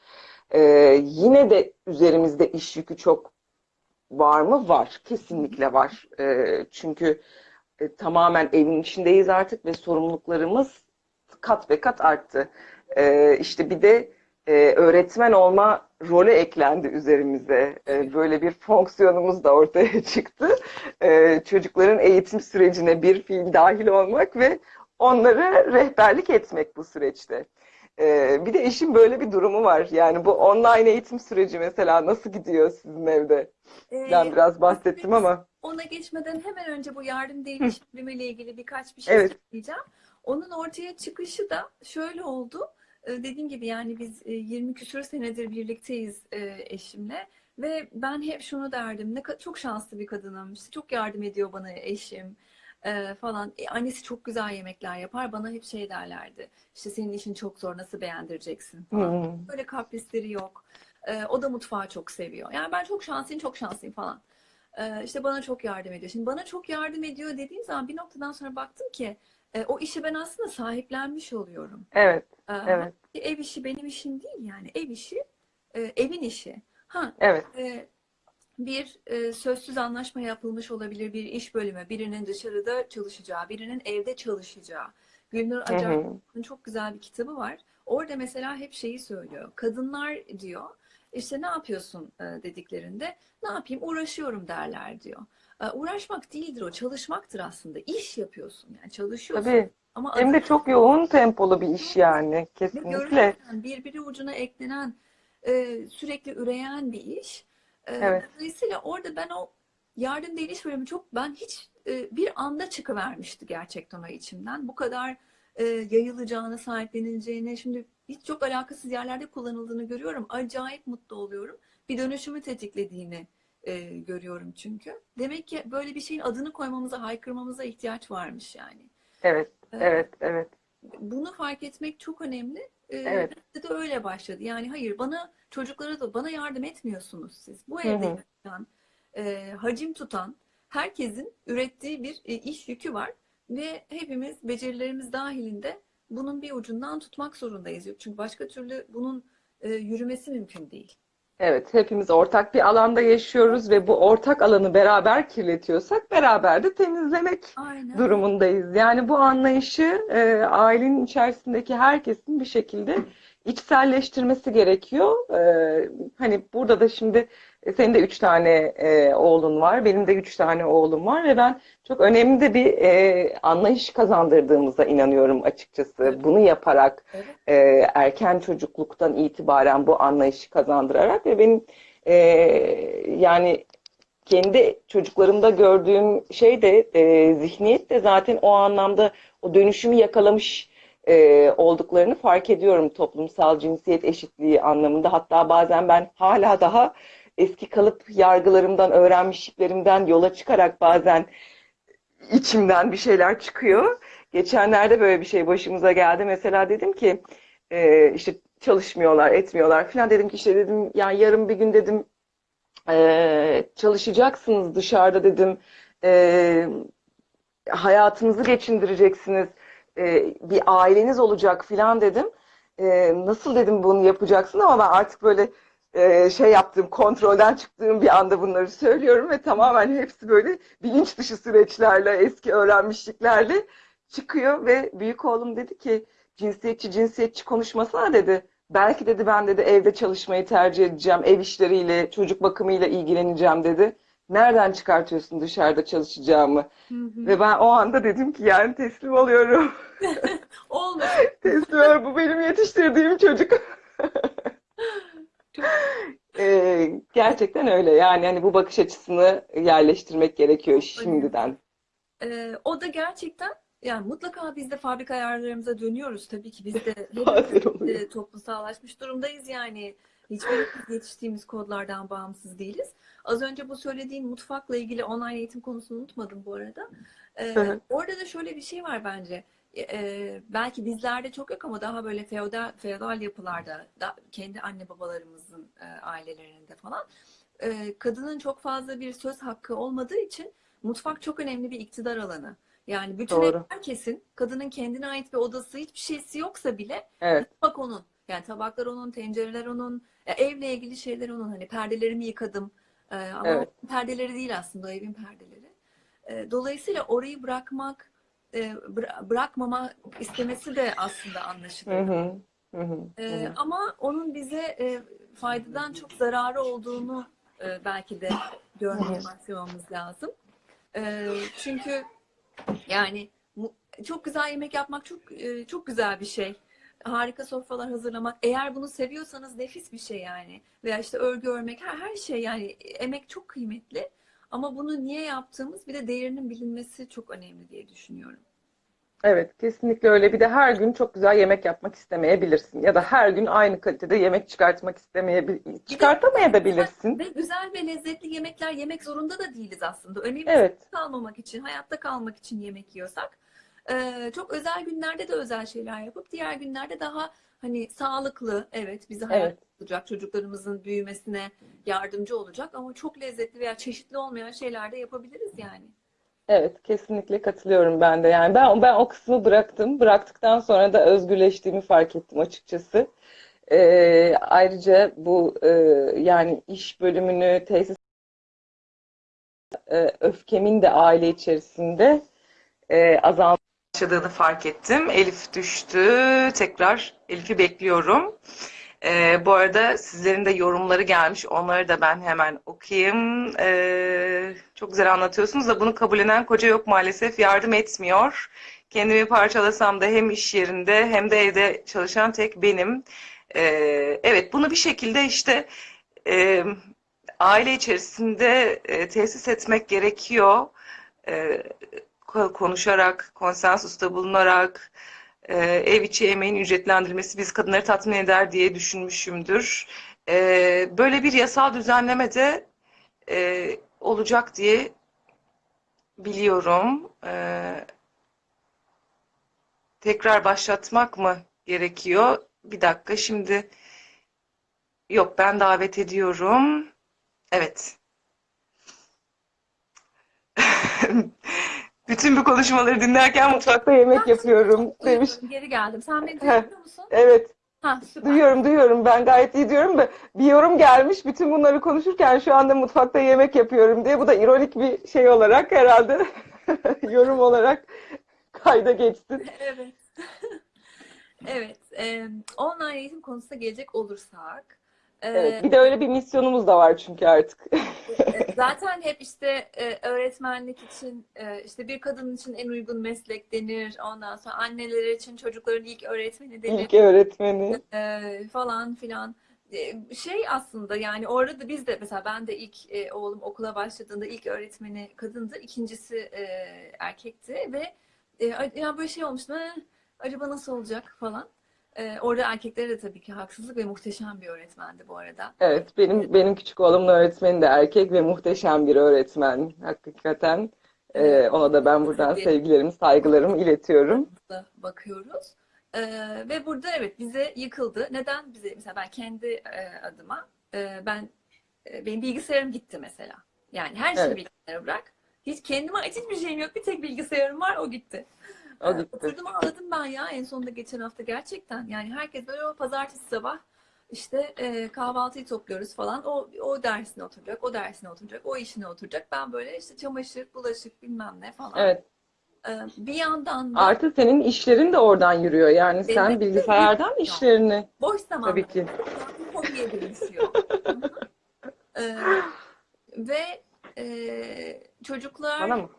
[SPEAKER 1] E, yine de üzerimizde iş yükü çok var mı? Var. Kesinlikle var. E, çünkü e, tamamen evin içindeyiz artık ve sorumluluklarımız kat ve kat arttı. E, işte bir de e, öğretmen olma rolü eklendi üzerimize. E, böyle bir fonksiyonumuz da ortaya çıktı. E, çocukların eğitim sürecine bir fiil dahil olmak ve onlara rehberlik etmek bu süreçte. E, bir de işin böyle bir durumu var. Yani bu online eğitim süreci mesela nasıl gidiyor sizin evde?
[SPEAKER 2] Ee,
[SPEAKER 1] Ben biraz bahsettim ama.
[SPEAKER 2] Ona geçmeden hemen önce bu yardım bölümüyle ilgili birkaç bir şey
[SPEAKER 1] Evet.
[SPEAKER 2] söyleyeceğim. Onun ortaya çıkışı da şöyle oldu. Ee, Dediğim gibi yani biz e, 20 küsur senedir birlikteyiz e, eşimle ve ben hep şunu derdim. Ne çok şanslı bir kadınım. İşte çok yardım ediyor bana eşim e, falan. E, annesi çok güzel yemekler yapar. Bana hep şey derlerdi. İşte senin işin çok zor. Nasıl beğendireceksin falan.
[SPEAKER 1] Hı.
[SPEAKER 2] Böyle kaprisleri yok. O da mutfağı çok seviyor. Yani ben çok şanslıyım, çok şanslıyım falan. İşte bana çok yardım ediyor. Şimdi bana çok yardım ediyor dediğim zaman bir noktadan sonra baktım ki e, o işi ben aslında sahiplenmiş oluyorum.
[SPEAKER 1] Evet,
[SPEAKER 2] Ee,
[SPEAKER 1] evet.
[SPEAKER 2] ev işi benim işim değil yani. Ev işi e, evin işi. Ha,
[SPEAKER 1] Evet.
[SPEAKER 2] e, bir e, sözsüz anlaşma yapılmış olabilir bir iş bölümü, birinin dışarıda çalışacağı, birinin evde çalışacağı. Gülnur Acar'ın çok güzel bir kitabı var. Orada mesela hep şeyi söylüyor. Kadınlar diyor, işte ne yapıyorsun e, dediklerinde, ne yapayım uğraşıyorum derler diyor. E, uğraşmak değildir o, çalışmaktır aslında. İş yapıyorsun yani çalışıyorsun.
[SPEAKER 1] Tabii.
[SPEAKER 2] Ama
[SPEAKER 1] Hem de çok yoğun tempolu bir iş yani. Kesinlikle.
[SPEAKER 2] birbiri ucuna eklenen, e, sürekli üreyen bir iş. E,
[SPEAKER 1] Evet.
[SPEAKER 2] dolayısıyla orada ben o yardım değil iş bölümü çok ben hiç e, bir anda çıkıvermişti gerçekten o içimden. Bu kadar yayılacağını, sahiplenileceğini, şimdi hiç çok alakasız yerlerde kullanıldığını görüyorum. Acayip mutlu oluyorum. Bir dönüşümü tetiklediğini e, görüyorum çünkü. Demek ki böyle bir şeyin adını koymamıza, haykırmamıza ihtiyaç varmış yani.
[SPEAKER 1] Evet,
[SPEAKER 2] E,
[SPEAKER 1] evet, evet.
[SPEAKER 2] bunu fark etmek çok önemli. Ee,
[SPEAKER 1] Evet.
[SPEAKER 2] de öyle başladı. Yani hayır bana çocuklara da bana yardım etmiyorsunuz siz. Bu evde yaşayan, e, hacim tutan herkesin ürettiği bir e, iş yükü var ve hepimiz becerilerimiz dahilinde bunun bir ucundan tutmak zorundayız. Çünkü başka türlü bunun e, yürümesi mümkün değil.
[SPEAKER 1] Evet, hepimiz ortak bir alanda yaşıyoruz ve bu ortak alanı beraber kirletiyorsak beraber de temizlemek
[SPEAKER 2] Aynen.
[SPEAKER 1] durumundayız. Yani bu anlayışı e, ailenin içerisindeki herkesin bir şekilde içselleştirmesi gerekiyor. E, hani burada da şimdi senin de üç tane e, oğlun var, benim de üç tane oğlum var ve ben çok önemli de bir e, anlayış kazandırdığımıza inanıyorum açıkçası.
[SPEAKER 2] Evet.
[SPEAKER 1] Bunu yaparak e, erken çocukluktan itibaren bu anlayışı kazandırarak ve benim e, yani kendi çocuklarımda gördüğüm şey de e, zihniyet de zaten o anlamda o dönüşümü yakalamış e, olduklarını fark ediyorum toplumsal cinsiyet eşitliği anlamında. Hatta bazen ben hala daha eski kalıp yargılarımdan, öğrenmişliklerimden yola çıkarak bazen içimden bir şeyler çıkıyor. Geçenlerde böyle bir şey başımıza geldi. Mesela dedim ki e, işte çalışmıyorlar, etmiyorlar falan dedim ki işte dedim yani yarın bir gün dedim e, çalışacaksınız dışarıda dedim. E, hayatınızı geçindireceksiniz. E, bir aileniz olacak filan dedim. E, nasıl dedim bunu yapacaksın ama ben artık böyle e, şey yaptığım, kontrolden çıktığım bir anda bunları söylüyorum ve tamamen hepsi böyle bilinç dışı süreçlerle, eski öğrenmişliklerle çıkıyor ve büyük oğlum dedi ki cinsiyetçi cinsiyetçi konuşmasana dedi. Belki dedi ben dedi evde çalışmayı tercih edeceğim, ev işleriyle, çocuk bakımıyla ilgileneceğim dedi. Nereden çıkartıyorsun dışarıda çalışacağımı?
[SPEAKER 2] Hı hı.
[SPEAKER 1] Ve ben o anda dedim ki yani teslim oluyorum.
[SPEAKER 2] Olmuş.
[SPEAKER 1] Teslim oluyorum. Bu benim yetiştirdiğim çocuk. Ee, gerçekten öyle. Yani hani bu bakış açısını yerleştirmek gerekiyor şimdiden.
[SPEAKER 2] Ee, o da gerçekten yani mutlaka biz de fabrika ayarlarımıza dönüyoruz tabii ki biz de hepimiz
[SPEAKER 1] Bazen oluyor.
[SPEAKER 2] e, toplumsallaşmış durumdayız yani hiçbirimiz yetiştiğimiz kodlardan bağımsız değiliz. Az önce bu söylediğin mutfakla ilgili online eğitim konusunu unutmadım bu arada. Ee, orada da şöyle bir şey var bence. Ee, belki bizlerde çok yok ama daha böyle feodal, feodal yapılarda da, kendi anne babalarımızın e, ailelerinde falan e, kadının çok fazla bir söz hakkı olmadığı için mutfak çok önemli bir iktidar alanı. Yani bütün
[SPEAKER 1] Doğru.
[SPEAKER 2] herkesin kadının kendine ait bir odası hiçbir şeysi yoksa bile
[SPEAKER 1] Evet.
[SPEAKER 2] mutfak onun. Yani tabaklar onun, tencereler onun, e, evle ilgili şeyler onun. Hani perdelerimi yıkadım. E, ama
[SPEAKER 1] Evet.
[SPEAKER 2] perdeleri değil aslında o evin perdeleri. E, dolayısıyla orayı bırakmak, e, bıra- bırakmama istemesi de aslında
[SPEAKER 1] Hı
[SPEAKER 2] anlaşılır.
[SPEAKER 1] hı. Hı hı. Hı.
[SPEAKER 2] ama onun bize e, faydadan çok zararı olduğunu e, belki de görmeye başlamamız lazım. E, çünkü yani çok güzel yemek yapmak çok e, çok güzel bir şey. Harika sofralar hazırlamak. Eğer bunu seviyorsanız nefis bir şey yani. Veya işte örgü örmek her, her şey yani emek çok kıymetli. Ama bunu niye yaptığımız bir de değerinin bilinmesi çok önemli diye düşünüyorum.
[SPEAKER 1] Evet, kesinlikle öyle. Bir de her gün çok güzel yemek yapmak istemeyebilirsin. Ya da her gün aynı kalitede yemek çıkartmak istemeyebil
[SPEAKER 2] Bir de
[SPEAKER 1] çıkartamayabilirsin.
[SPEAKER 2] ve güzel ve lezzetli yemekler yemek zorunda da değiliz aslında. Önemli
[SPEAKER 1] Evet.
[SPEAKER 2] kalmamak için, hayatta kalmak için yemek yiyorsak. Ee, çok özel günlerde de özel şeyler yapıp diğer günlerde daha hani sağlıklı, evet bizi hayat
[SPEAKER 1] Evet.
[SPEAKER 2] Olacak, çocuklarımızın büyümesine yardımcı olacak ama çok lezzetli veya çeşitli olmayan şeyler de yapabiliriz yani.
[SPEAKER 1] Evet, kesinlikle katılıyorum ben de. Yani ben ben o kısmı bıraktım. Bıraktıktan sonra da özgürleştiğimi fark ettim açıkçası. Ee, ayrıca bu e, yani iş bölümünü tesis e, öfkemin de aile içerisinde e, azalmaya başladığını fark ettim. Elif düştü. Tekrar Elif'i bekliyorum. Ee, bu arada sizlerin de yorumları gelmiş. Onları da ben hemen okuyayım. Ee, çok güzel anlatıyorsunuz da bunu kabullenen koca yok maalesef. Yardım etmiyor. Kendimi parçalasam da hem iş yerinde hem de evde çalışan tek benim. Ee, evet bunu bir şekilde işte e, aile içerisinde e, tesis etmek gerekiyor. E, ko- konuşarak, konsensusta bulunarak e, ev içi emeğin ücretlendirilmesi biz kadınları tatmin eder diye düşünmüşümdür. E, böyle bir yasal düzenleme de e, olacak diye biliyorum. E, tekrar başlatmak mı gerekiyor? Bir dakika şimdi yok ben davet ediyorum. Evet. Bütün bu konuşmaları dinlerken mutfakta yemek yapıyorum demiş.
[SPEAKER 2] Geri geldim. Sen beni duyabiliyor musun?
[SPEAKER 1] Evet,
[SPEAKER 2] Ha, süper.
[SPEAKER 1] duyuyorum, duyuyorum. Ben gayet iyi diyorum da bir yorum gelmiş. Bütün bunları konuşurken şu anda mutfakta yemek yapıyorum diye. Bu da ironik bir şey olarak herhalde yorum olarak kayda geçsin.
[SPEAKER 2] Evet. Evet. e, online eğitim konusuna gelecek olursak e,
[SPEAKER 1] Evet, bir de öyle bir misyonumuz da var çünkü artık.
[SPEAKER 2] e, zaten hep işte e, öğretmenlik için e, işte bir kadın için en uygun meslek denir. Ondan sonra anneler için çocukların ilk öğretmeni denir.
[SPEAKER 1] İlk öğretmeni.
[SPEAKER 2] e, falan filan. E, Şey aslında yani orada da biz de mesela ben de ilk e, oğlum okula başladığında ilk öğretmeni kadındı, ikincisi e, erkekti ve e, yani böyle şey olmuştu. "Eh, acaba nasıl olacak falan. E, orada erkeklere de tabii ki haksızlık ve muhteşem bir öğretmendi bu arada.
[SPEAKER 1] Evet, benim benim küçük oğlumun öğretmeni de erkek ve muhteşem bir öğretmen. Hakikaten Ee, ona da ben buradan sevgilerimi, saygılarımı iletiyorum.
[SPEAKER 2] bakıyoruz. Ee, ve burada evet bize yıkıldı. Neden bize mesela ben kendi e, adıma e, ben e, benim bilgisayarım gitti mesela. Yani her şeyi
[SPEAKER 1] Evet.
[SPEAKER 2] bilgisayara bırak. Hiç kendime ait hiçbir şeyim yok. Bir tek bilgisayarım var o gitti. Oturdum ağladım ben ya en sonunda geçen hafta gerçekten. Yani herkes böyle o pazartesi sabah işte e, kahvaltıyı topluyoruz falan. O, o dersine oturacak, o dersine oturacak, o işine oturacak. Ben böyle işte çamaşır, bulaşık bilmem ne falan.
[SPEAKER 1] Evet.
[SPEAKER 2] Ee, bir yandan da
[SPEAKER 1] Artı senin işlerin de oradan yürüyor. Yani sen
[SPEAKER 2] Benim de
[SPEAKER 1] bilgisayardan
[SPEAKER 2] yürüyor.
[SPEAKER 1] işlerini
[SPEAKER 2] boş zamanda
[SPEAKER 1] tabii ki.
[SPEAKER 2] bir hobiye dönüşüyor. Ee, ve e, çocuklar
[SPEAKER 1] Bana mı?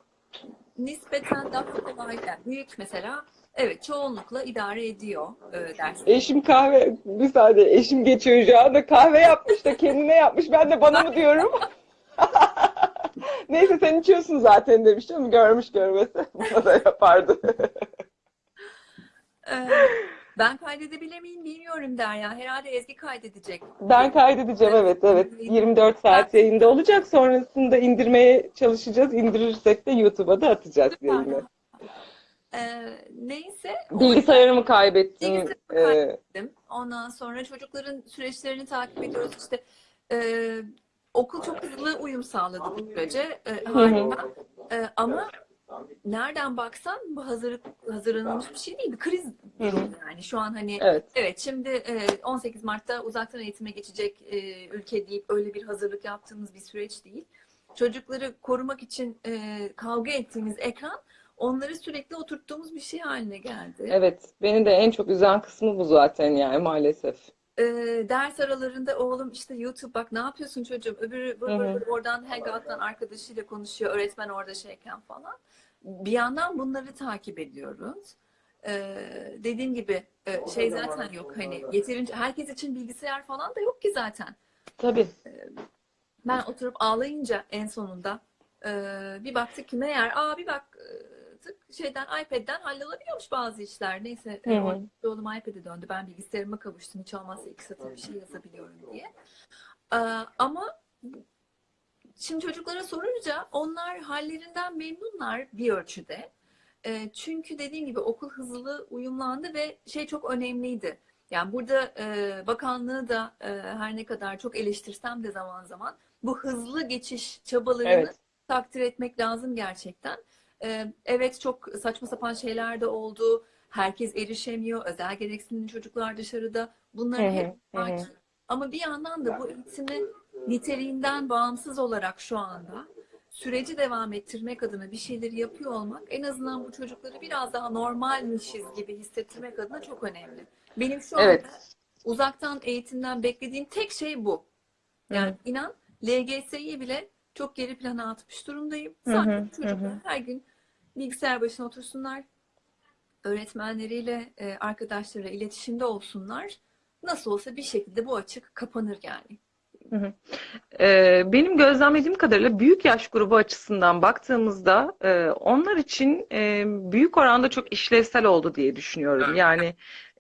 [SPEAKER 2] Nispeten daha kolay, yani büyük mesela evet çoğunlukla idare ediyor e, ders.
[SPEAKER 1] Eşim kahve, bir saniye eşim geçiyor şu anda kahve yapmış da kendine yapmış. Ben de bana mı diyorum? Neyse sen içiyorsun zaten demiş ama görmüş görmese bana da yapardı.
[SPEAKER 2] Ee, ben kaydedebilir miyim bilmiyorum Derya. Herhalde Ezgi kaydedecek.
[SPEAKER 1] Ben kaydedeceğim evet evet. 24 saat yayında olacak. Sonrasında indirmeye çalışacağız. İndirirsek de YouTube'a da atacağız yayını.
[SPEAKER 2] Ee, neyse.
[SPEAKER 1] Bilgisayarımı kaybettim.
[SPEAKER 2] Bilgisayarımı
[SPEAKER 1] Ee.
[SPEAKER 2] Ondan sonra çocukların süreçlerini takip ediyoruz. İşte e, okul çok hızlı uyum sağladı bu sürece. E, harika. E, ama nereden baksan bu hazır, hazırlanılmış bir şey değil. Bir kriz
[SPEAKER 1] hı.
[SPEAKER 2] yani. Şu an hani
[SPEAKER 1] evet.
[SPEAKER 2] evet şimdi e, 18 Mart'ta uzaktan eğitime geçecek e, ülke deyip öyle bir hazırlık yaptığımız bir süreç değil. Çocukları korumak için e, kavga ettiğimiz ekran onları sürekli oturttuğumuz bir şey haline geldi.
[SPEAKER 1] Evet. Beni de en çok üzen kısmı bu zaten yani maalesef.
[SPEAKER 2] Ee, ders aralarında oğlum işte YouTube bak ne yapıyorsun çocuğum öbürü vır vır vır oradan Hangout'tan arkadaşıyla konuşuyor öğretmen orada şeyken falan. Bir yandan bunları takip ediyoruz. Ee, dediğim gibi e, şey zaten yok hani yeterince herkes için bilgisayar falan da yok ki zaten.
[SPEAKER 1] Tabii.
[SPEAKER 2] Ben oturup ağlayınca en sonunda e, bir baktık ki meğer aa bir baktık şeyden iPad'den hallolabiliyormuş bazı işler. Neyse e,
[SPEAKER 1] Hı hı.
[SPEAKER 2] orada oğlum iPad'e döndü. Ben bilgisayarıma kavuştum. Hiç olmazsa iki satır bir şey yazabiliyorum diye. E, ama şimdi çocuklara sorunca onlar hallerinden memnunlar bir ölçüde. E, çünkü dediğim gibi okul hızlı uyumlandı ve şey çok önemliydi. Yani burada e, bakanlığı da e, her ne kadar çok eleştirsem de zaman zaman bu hızlı geçiş çabalarını
[SPEAKER 1] Evet.
[SPEAKER 2] takdir etmek lazım gerçekten. Ee, evet çok saçma sapan şeyler de oldu. Herkes erişemiyor. Özel gereksinimli çocuklar dışarıda.
[SPEAKER 1] Hı,
[SPEAKER 2] hep var. Ama bir yandan da bu eğitimi niteliğinden bağımsız olarak şu anda süreci devam ettirmek adına bir şeyleri yapıyor olmak en azından bu çocukları biraz daha normalmişiz gibi hissettirmek adına çok önemli. Benim şu anda
[SPEAKER 1] Evet.
[SPEAKER 2] uzaktan eğitimden beklediğim tek şey bu. Yani inan LGS'yi bile çok geri plana atmış durumdayım.
[SPEAKER 1] Hı hı,
[SPEAKER 2] Sadece
[SPEAKER 1] hı
[SPEAKER 2] çocuklar
[SPEAKER 1] hı.
[SPEAKER 2] her gün bilgisayar başına otursunlar, öğretmenleriyle, e, arkadaşlarıyla iletişimde olsunlar. Nasıl olsa bir şekilde bu açık kapanır yani.
[SPEAKER 1] Ee, benim gözlemlediğim kadarıyla büyük yaş grubu açısından baktığımızda e, onlar için e, büyük oranda çok işlevsel oldu diye düşünüyorum. Yani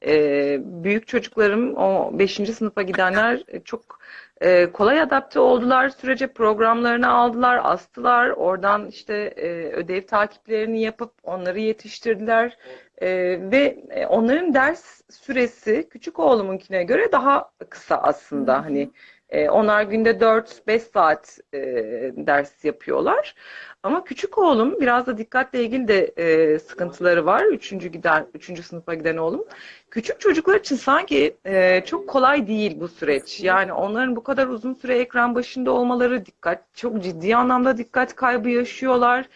[SPEAKER 1] e, büyük çocuklarım o 5. sınıfa gidenler çok e, kolay adapte oldular sürece programlarını aldılar, astılar. Oradan işte e, ödev takiplerini yapıp onları yetiştirdiler. E, ve onların ders süresi küçük oğlumunkine göre daha kısa aslında. Hani e, onlar günde 4-5 saat e, ders yapıyorlar. Ama küçük oğlum biraz da dikkatle ilgili de e, sıkıntıları var. Üçüncü giden, üçüncü sınıfa giden oğlum. Küçük çocuklar için sanki e, çok kolay değil bu süreç. Yani onların bu kadar uzun süre ekran başında olmaları dikkat, çok ciddi anlamda dikkat kaybı yaşıyorlar.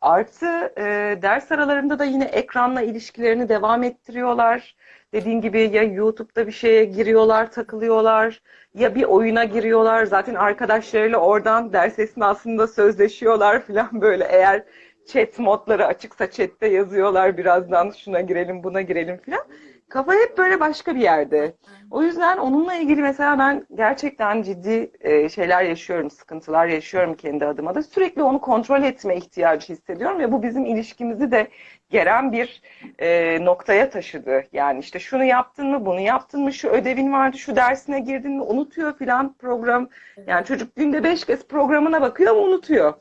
[SPEAKER 1] Artı e, ders aralarında da yine ekranla ilişkilerini devam ettiriyorlar. Dediğin gibi ya YouTube'da bir şeye giriyorlar, takılıyorlar ya bir oyuna giriyorlar. Zaten arkadaşlarıyla oradan ders esnasında sözleşiyorlar falan böyle. Eğer chat modları açıksa chatte yazıyorlar birazdan şuna girelim, buna girelim falan. Kafa hep böyle başka bir yerde. O yüzden onunla ilgili mesela ben gerçekten ciddi e, şeyler yaşıyorum, sıkıntılar yaşıyorum kendi adıma da. Sürekli onu kontrol etme ihtiyacı hissediyorum ve bu bizim ilişkimizi de geren bir e, noktaya taşıdı. Yani işte şunu yaptın mı, bunu yaptın mı, şu ödevin vardı, şu dersine girdin mi, unutuyor filan program. Yani çocuk günde beş kez programına bakıyor ama unutuyor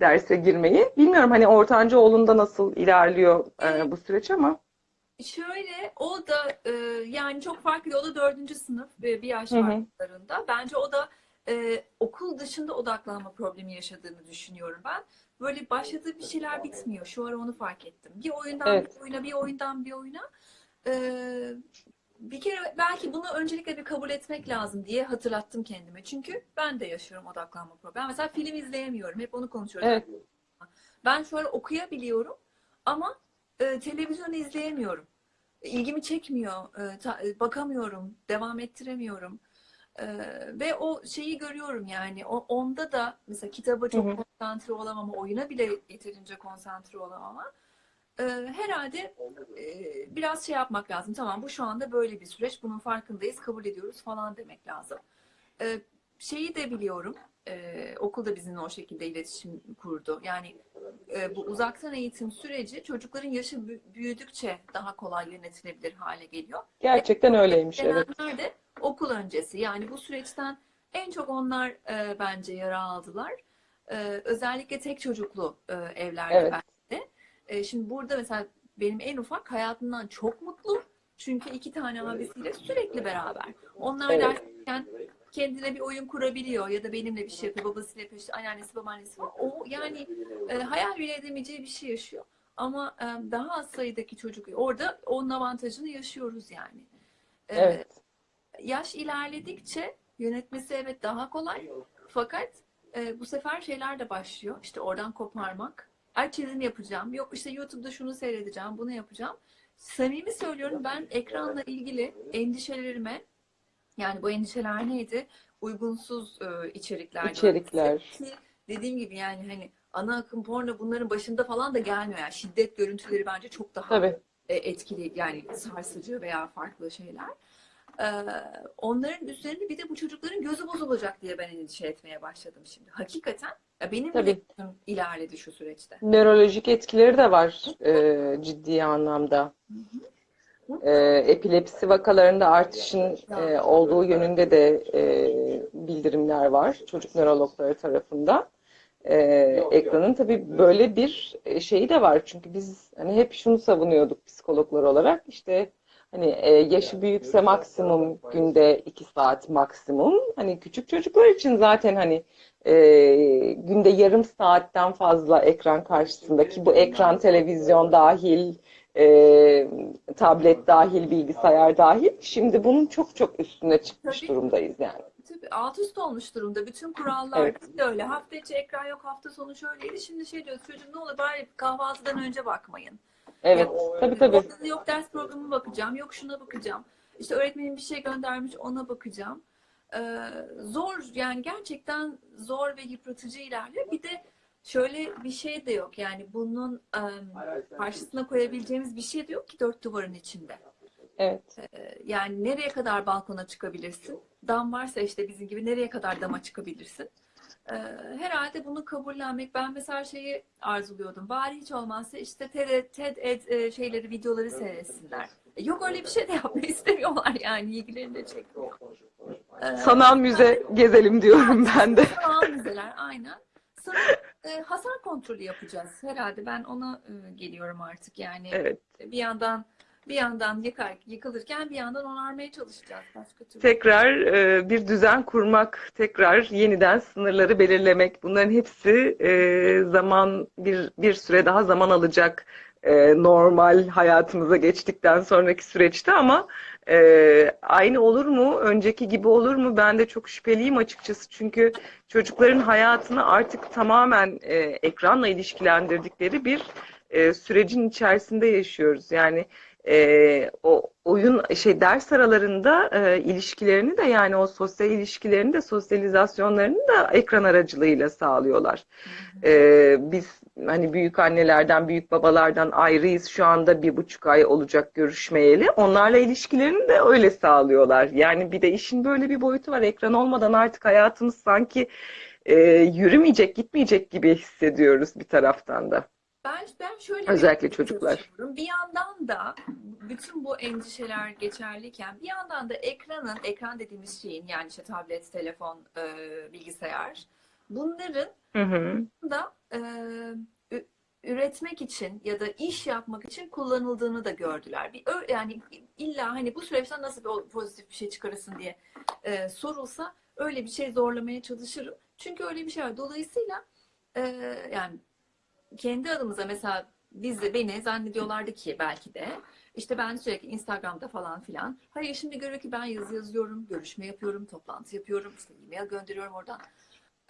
[SPEAKER 1] derse girmeyi. Bilmiyorum hani ortanca oğlunda nasıl ilerliyor e, bu süreç ama.
[SPEAKER 2] Şöyle o da e, yani çok farklı. O da dördüncü sınıf ve bir yaş farklarında. Bence o da e, okul dışında odaklanma problemi yaşadığını düşünüyorum ben. Böyle başladığı bir şeyler bitmiyor. Şu ara onu fark ettim. Bir oyundan
[SPEAKER 1] Evet.
[SPEAKER 2] bir oyuna, bir oyundan bir oyuna. E, bir kere belki bunu öncelikle bir kabul etmek lazım diye hatırlattım kendime. Çünkü ben de yaşıyorum odaklanma problemi. Mesela film izleyemiyorum. Hep onu konuşuyoruz.
[SPEAKER 1] Evet.
[SPEAKER 2] Ben şu an okuyabiliyorum ama e, televizyon izleyemiyorum. İlgimi çekmiyor, e, ta- e, bakamıyorum, devam ettiremiyorum. E, ve o şeyi görüyorum yani o, onda da mesela kitaba çok
[SPEAKER 1] Hı hı.
[SPEAKER 2] konsantre olamama, oyuna bile yeterince konsantre olamama. E, herhalde e, biraz şey yapmak lazım. Tamam bu şu anda böyle bir süreç, bunun farkındayız, kabul ediyoruz falan demek lazım. E, şeyi de biliyorum, e, okulda bizimle o şekilde iletişim kurdu. Yani e, bu uzaktan eğitim süreci çocukların yaşı bü- büyüdükçe daha kolay yönetilebilir hale geliyor.
[SPEAKER 1] Gerçekten öyleymiş evet.
[SPEAKER 2] De okul öncesi. Yani bu süreçten en çok onlar e, bence yara aldılar. E, özellikle tek çocuklu e, evlerde
[SPEAKER 1] Evet.
[SPEAKER 2] bence. E, şimdi burada mesela benim en ufak hayatından çok mutlu. Çünkü iki tane abisiyle sürekli beraber. Onlar
[SPEAKER 1] Evet.
[SPEAKER 2] derken kendine bir oyun kurabiliyor ya da benimle bir şey yapıyor. Babasıyla yapıyor, işte anneannesi babaannesi var. O yani e, hayal bile edemeyeceği bir şey yaşıyor. Ama e, daha az sayıdaki çocuk orada onun avantajını yaşıyoruz yani. E,
[SPEAKER 1] Evet.
[SPEAKER 2] Yaş ilerledikçe yönetmesi evet daha kolay. Fakat e, bu sefer şeyler de başlıyor. İşte oradan koparmak. Ay çizim yapacağım. Yok işte YouTube'da şunu seyredeceğim, bunu yapacağım. Samimi söylüyorum ben ekranla ilgili endişelerime yani bu endişeler neydi? Uygunsuz e, içerikler.
[SPEAKER 1] İçerikler.
[SPEAKER 2] Ki dediğim gibi yani hani ana akım porno bunların başında falan da gelmiyor. Yani şiddet görüntüleri bence çok daha
[SPEAKER 1] Tabii.
[SPEAKER 2] e, etkili yani sarsıcı veya farklı şeyler. Ee, onların üzerine bir de bu çocukların gözü bozulacak diye ben endişe etmeye başladım şimdi. Hakikaten benim bile
[SPEAKER 1] Tabii.
[SPEAKER 2] gözüm ilerledi şu süreçte.
[SPEAKER 1] Nörolojik etkileri de var e, ciddi anlamda. E, epilepsi vakalarında artışın e, olduğu yönünde de e, bildirimler var çocuk nörologları tarafından. E, ekranın tabii böyle bir e, şeyi de var. Çünkü biz hani hep şunu savunuyorduk psikologlar olarak. İşte hani e, yaşı büyükse maksimum günde 2 saat maksimum. Hani küçük çocuklar için zaten hani e, günde yarım saatten fazla ekran karşısındaki bu ekran televizyon dahil e, tablet dahil, bilgisayar dahil. Şimdi bunun çok çok üstüne çıkmış
[SPEAKER 2] Tabii.
[SPEAKER 1] durumdayız yani.
[SPEAKER 2] Tabii alt üst olmuş durumda. Bütün kurallar
[SPEAKER 1] Evet.
[SPEAKER 2] öyle. Hafta içi ekran yok, hafta sonu şöyleydi. Şimdi şey diyor, çocuğum ne olur bari kahvaltıdan önce bakmayın.
[SPEAKER 1] Evet, tabii tabii.
[SPEAKER 2] Orada yok ders programı bakacağım, yok şuna bakacağım. İşte öğretmenim bir şey göndermiş, ona bakacağım. Ee, zor, yani gerçekten zor ve yıpratıcı ilerliyor. Bir de şöyle bir şey de yok. Yani bunun em, karşısına koyabileceğimiz bir şey de yok ki dört duvarın içinde.
[SPEAKER 1] Evet.
[SPEAKER 2] Ee, Yani nereye kadar balkona çıkabilirsin? Dam varsa işte bizim gibi nereye kadar dama çıkabilirsin? Ee, Herhalde bunu kabullenmek. Ben mesela şeyi arzuluyordum. Bari hiç olmazsa işte TED, TED Ed şeyleri, videoları seyretsinler. E, Yok öyle bir şey de yapmayı istemiyorlar yani. ilgilerini de çekmiyor. Ee,
[SPEAKER 1] Sanal müze gezelim diyorum ben de.
[SPEAKER 2] Sanal müzeler aynen. Sanal e, hasar kontrolü yapacağız herhalde. Ben ona e, geliyorum artık yani.
[SPEAKER 1] Evet.
[SPEAKER 2] Bir yandan bir yandan yıkar, yıkılırken bir yandan onarmaya çalışacağız. Başka türlü.
[SPEAKER 1] Tekrar e, bir düzen kurmak, tekrar yeniden sınırları belirlemek. Bunların hepsi e, zaman bir bir süre daha zaman alacak e, normal hayatımıza geçtikten sonraki süreçte ama e, aynı olur mu? Önceki gibi olur mu? Ben de çok şüpheliyim açıkçası. Çünkü çocukların hayatını artık tamamen e, ekranla ilişkilendirdikleri bir e, sürecin içerisinde yaşıyoruz. Yani e, o oyun şey ders aralarında e, ilişkilerini de yani o sosyal ilişkilerini de sosyalizasyonlarını da ekran aracılığıyla sağlıyorlar. E, biz hani büyük annelerden büyük babalardan ayrıyız şu anda bir buçuk ay olacak görüşmeyeli. Onlarla ilişkilerini de öyle sağlıyorlar. Yani bir de işin böyle bir boyutu var. Ekran olmadan artık hayatımız sanki e, yürümeyecek, gitmeyecek gibi hissediyoruz bir taraftan da.
[SPEAKER 2] Ben, ben şöyle
[SPEAKER 1] Özellikle
[SPEAKER 2] bir
[SPEAKER 1] çocuklar.
[SPEAKER 2] Bir yandan da bütün bu endişeler geçerliyken bir yandan da ekranın, ekran dediğimiz şeyin yani işte tablet, telefon, e, bilgisayar bunların
[SPEAKER 1] Hı hı.
[SPEAKER 2] da e, üretmek için ya da iş yapmak için kullanıldığını da gördüler. Bir yani illa hani bu süreçten nasıl bir pozitif bir şey çıkarırsın diye e, sorulsa öyle bir şey zorlamaya çalışırım. Çünkü öyle bir şey var. Dolayısıyla e, yani kendi adımıza mesela bizi beni zannediyorlardı ki belki de işte ben sürekli Instagram'da falan filan. Hayır şimdi görüyor ki ben yazı yazıyorum, görüşme yapıyorum, toplantı yapıyorum, işte e-mail gönderiyorum oradan.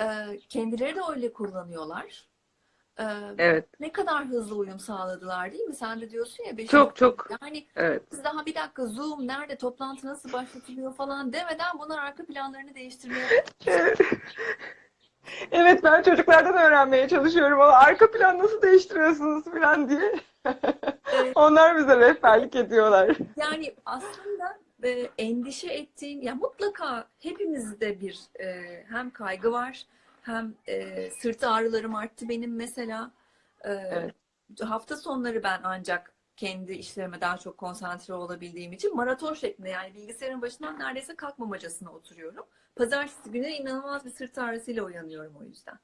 [SPEAKER 2] Ee, kendileri de öyle kullanıyorlar. Ee,
[SPEAKER 1] Evet.
[SPEAKER 2] ne kadar hızlı uyum sağladılar değil mi? Sen de diyorsun ya beşinci-
[SPEAKER 1] Çok çok.
[SPEAKER 2] yani
[SPEAKER 1] Evet.
[SPEAKER 2] biz daha bir dakika Zoom nerede, toplantı nasıl başlatılıyor falan demeden bunlar arka planlarını değiştirmeye
[SPEAKER 1] Evet ben çocuklardan öğrenmeye çalışıyorum ama arka plan nasıl değiştiriyorsunuz falan diye.
[SPEAKER 2] Evet.
[SPEAKER 1] Onlar bize rehberlik ediyorlar.
[SPEAKER 2] Yani aslında e, endişe ettiğim, ya mutlaka hepimizde bir e, hem kaygı var, hem e, sırt ağrılarım arttı benim mesela. E,
[SPEAKER 1] Evet.
[SPEAKER 2] Hafta sonları ben ancak kendi işlerime daha çok konsantre olabildiğim için maraton şeklinde yani bilgisayarın başından neredeyse kalkmamacasına oturuyorum. Pazartesi günü inanılmaz bir sırt ağrısıyla uyanıyorum o yüzden.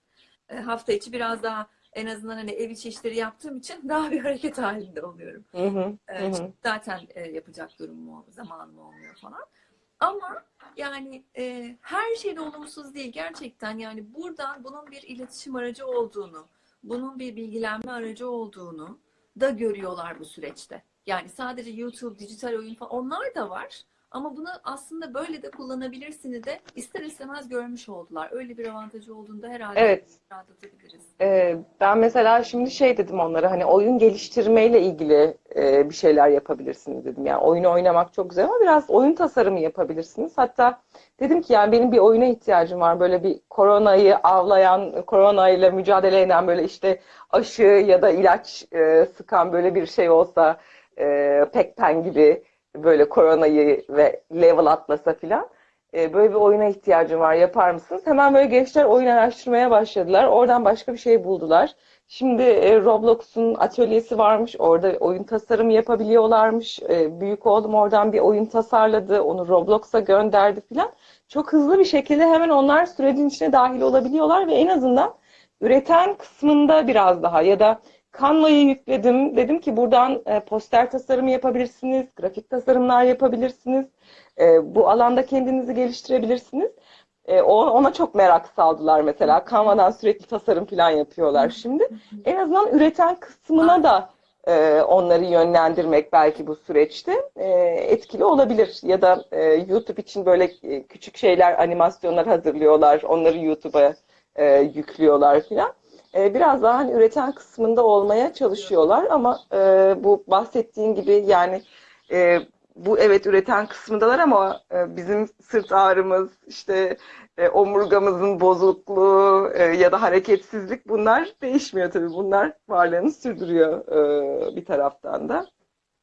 [SPEAKER 2] E, hafta içi biraz daha en azından hani ev içi işleri yaptığım için daha bir hareket halinde oluyorum.
[SPEAKER 1] Hı hı,
[SPEAKER 2] Evet,
[SPEAKER 1] hı.
[SPEAKER 2] zaten e, yapacak durumum, zamanım olmuyor falan. Ama yani e, her şeyde olumsuz değil gerçekten. Yani buradan bunun bir iletişim aracı olduğunu, bunun bir bilgilenme aracı olduğunu da görüyorlar bu süreçte. Yani sadece YouTube, dijital oyun falan onlar da var. Ama bunu aslında böyle de kullanabilirsiniz de ister istemez görmüş oldular. Öyle bir avantajı olduğunda herhalde
[SPEAKER 1] Evet.
[SPEAKER 2] rahatlatabiliriz.
[SPEAKER 1] Ee, ben mesela şimdi şey dedim onlara hani oyun geliştirmeyle ilgili e, bir şeyler yapabilirsiniz dedim. Yani oyunu oynamak çok güzel ama biraz oyun tasarımı yapabilirsiniz. Hatta dedim ki yani benim bir oyuna ihtiyacım var. Böyle bir koronayı avlayan, koronayla mücadele eden böyle işte aşı ya da ilaç e, sıkan böyle bir şey olsa e, Pac-Man gibi böyle koronayı ve level atlasa filan. E, böyle bir oyuna ihtiyacım var yapar mısınız? Hemen böyle gençler oyun araştırmaya başladılar. Oradan başka bir şey buldular. Şimdi e, Roblox'un atölyesi varmış. Orada oyun tasarımı yapabiliyorlarmış. E, büyük oğlum oradan bir oyun tasarladı. Onu Roblox'a gönderdi filan. Çok hızlı bir şekilde hemen onlar sürecin içine dahil olabiliyorlar ve en azından üreten kısmında biraz daha ya da Canva'yı yükledim. Dedim ki buradan e, poster tasarımı yapabilirsiniz, grafik tasarımlar yapabilirsiniz. E, bu alanda kendinizi geliştirebilirsiniz. E, ona çok merak saldılar mesela. Canva'dan sürekli tasarım falan yapıyorlar şimdi. En azından üreten kısmına da e, onları yönlendirmek belki bu süreçte e, etkili olabilir. Ya da e, YouTube için böyle küçük şeyler, animasyonlar hazırlıyorlar. Onları YouTube'a e, yüklüyorlar filan. E, biraz daha hani üreten kısmında olmaya çalışıyorlar ama e, bu bahsettiğin gibi yani e, bu evet üreten kısmındalar ama e, bizim sırt ağrımız, işte e, omurgamızın bozukluğu e, ya da hareketsizlik bunlar değişmiyor tabii. Bunlar varlığını sürdürüyor e, bir taraftan da.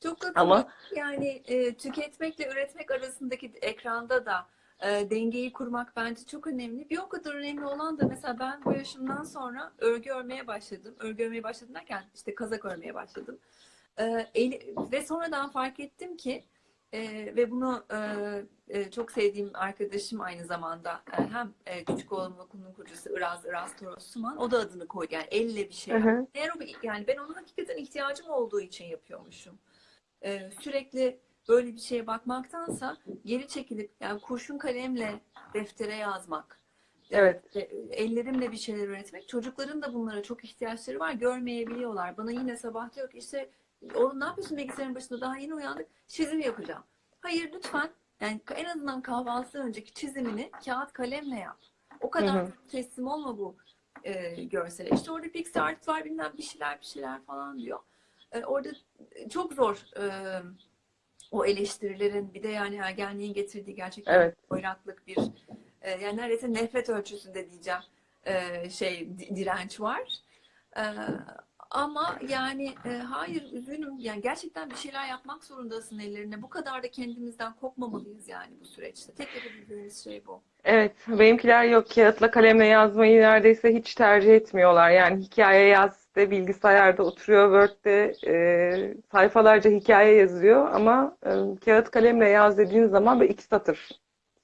[SPEAKER 2] Çok
[SPEAKER 1] Ama.
[SPEAKER 2] Yani e, tüketmekle üretmek arasındaki ekranda da e, dengeyi kurmak bence çok önemli. Bir o kadar önemli olan da mesela ben bu yaşımdan sonra örgü örmeye başladım. Örgü örmeye başladım derken işte kazak örmeye başladım. E, eli- ve sonradan fark ettim ki e, ve bunu e, e, çok sevdiğim arkadaşım aynı zamanda e, hem e, küçük oğlumun okulunun kurucusu Iraz, Iraz Toros Suman o da adını koydu. Yani elle bir şey
[SPEAKER 1] Hı hı.
[SPEAKER 2] Eğer o, yani ben onu hakikaten ihtiyacım olduğu için yapıyormuşum. Ee, sürekli böyle bir şeye bakmaktansa geri çekilip yani kurşun kalemle deftere yazmak,
[SPEAKER 1] Evet.
[SPEAKER 2] e, ellerimle bir şeyler üretmek. Çocukların da bunlara çok ihtiyaçları var. Görmeyebiliyorlar. Bana yine sabah diyor ki işte oğlum ne yapıyorsun bilgisayarın başında daha yeni uyandık. Çizim yapacağım. Hayır lütfen yani en azından kahvaltıdan önceki çizimini kağıt kalemle yap. O
[SPEAKER 1] Hı
[SPEAKER 2] kadar
[SPEAKER 1] hı.
[SPEAKER 2] teslim olma bu e, görsele. İşte orada pixel art var bilmem bir şeyler bir şeyler falan diyor. E, orada çok zor e, o eleştirilerin bir de yani ergenliğin getirdiği gerçekten
[SPEAKER 1] Evet.
[SPEAKER 2] oyraklık bir e, yani neredeyse nefret ölçüsünde diyeceğim e, şey di- direnç var. E, ama yani e, hayır üzgünüm yani gerçekten bir şeyler yapmak zorundasın ellerine. Bu kadar da kendimizden kopmamalıyız yani bu süreçte. Tek yapabildiğimiz şey bu.
[SPEAKER 1] Evet, benimkiler yok kağıtla kalemle yazmayı neredeyse hiç tercih etmiyorlar. Yani hikaye yaz de bilgisayarda oturuyor Word'de e, sayfalarca hikaye yazıyor ama e, kağıt kalemle yaz dediğin zaman böyle iki satır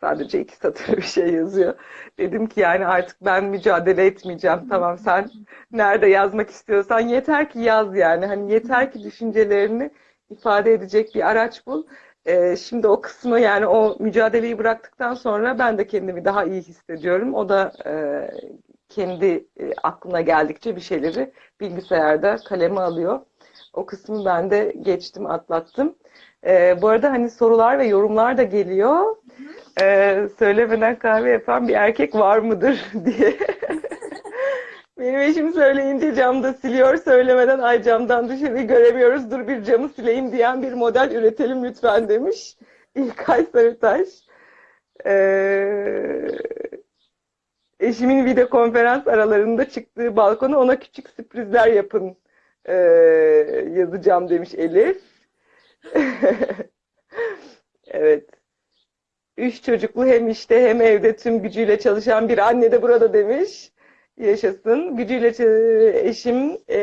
[SPEAKER 1] sadece iki satır bir şey yazıyor. Dedim ki yani artık ben mücadele etmeyeceğim. Tamam sen nerede yazmak istiyorsan yeter ki yaz yani. Hani yeter ki düşüncelerini ifade edecek bir araç bul. Ee, şimdi o kısmı yani o mücadeleyi bıraktıktan sonra ben de kendimi daha iyi hissediyorum. O da e, kendi e, aklına geldikçe bir şeyleri bilgisayarda kaleme alıyor. O kısmı ben de geçtim, atlattım. Ee, bu arada hani sorular ve yorumlar da geliyor. Ee, söylemeden kahve yapan bir erkek var mıdır diye. Benim eşim söyleyince camda siliyor, söylemeden ay camdan dışarıyı göremiyoruz, dur bir camı sileyim diyen bir model üretelim lütfen demiş. İlkay Sarıtaş. Ee, eşimin video konferans aralarında çıktığı balkona ona küçük sürprizler yapın ee, yazacağım demiş Elif. Evet. Üç çocuklu hem işte hem evde tüm gücüyle çalışan bir anne de burada demiş. Yaşasın. Gücüyle eşim e,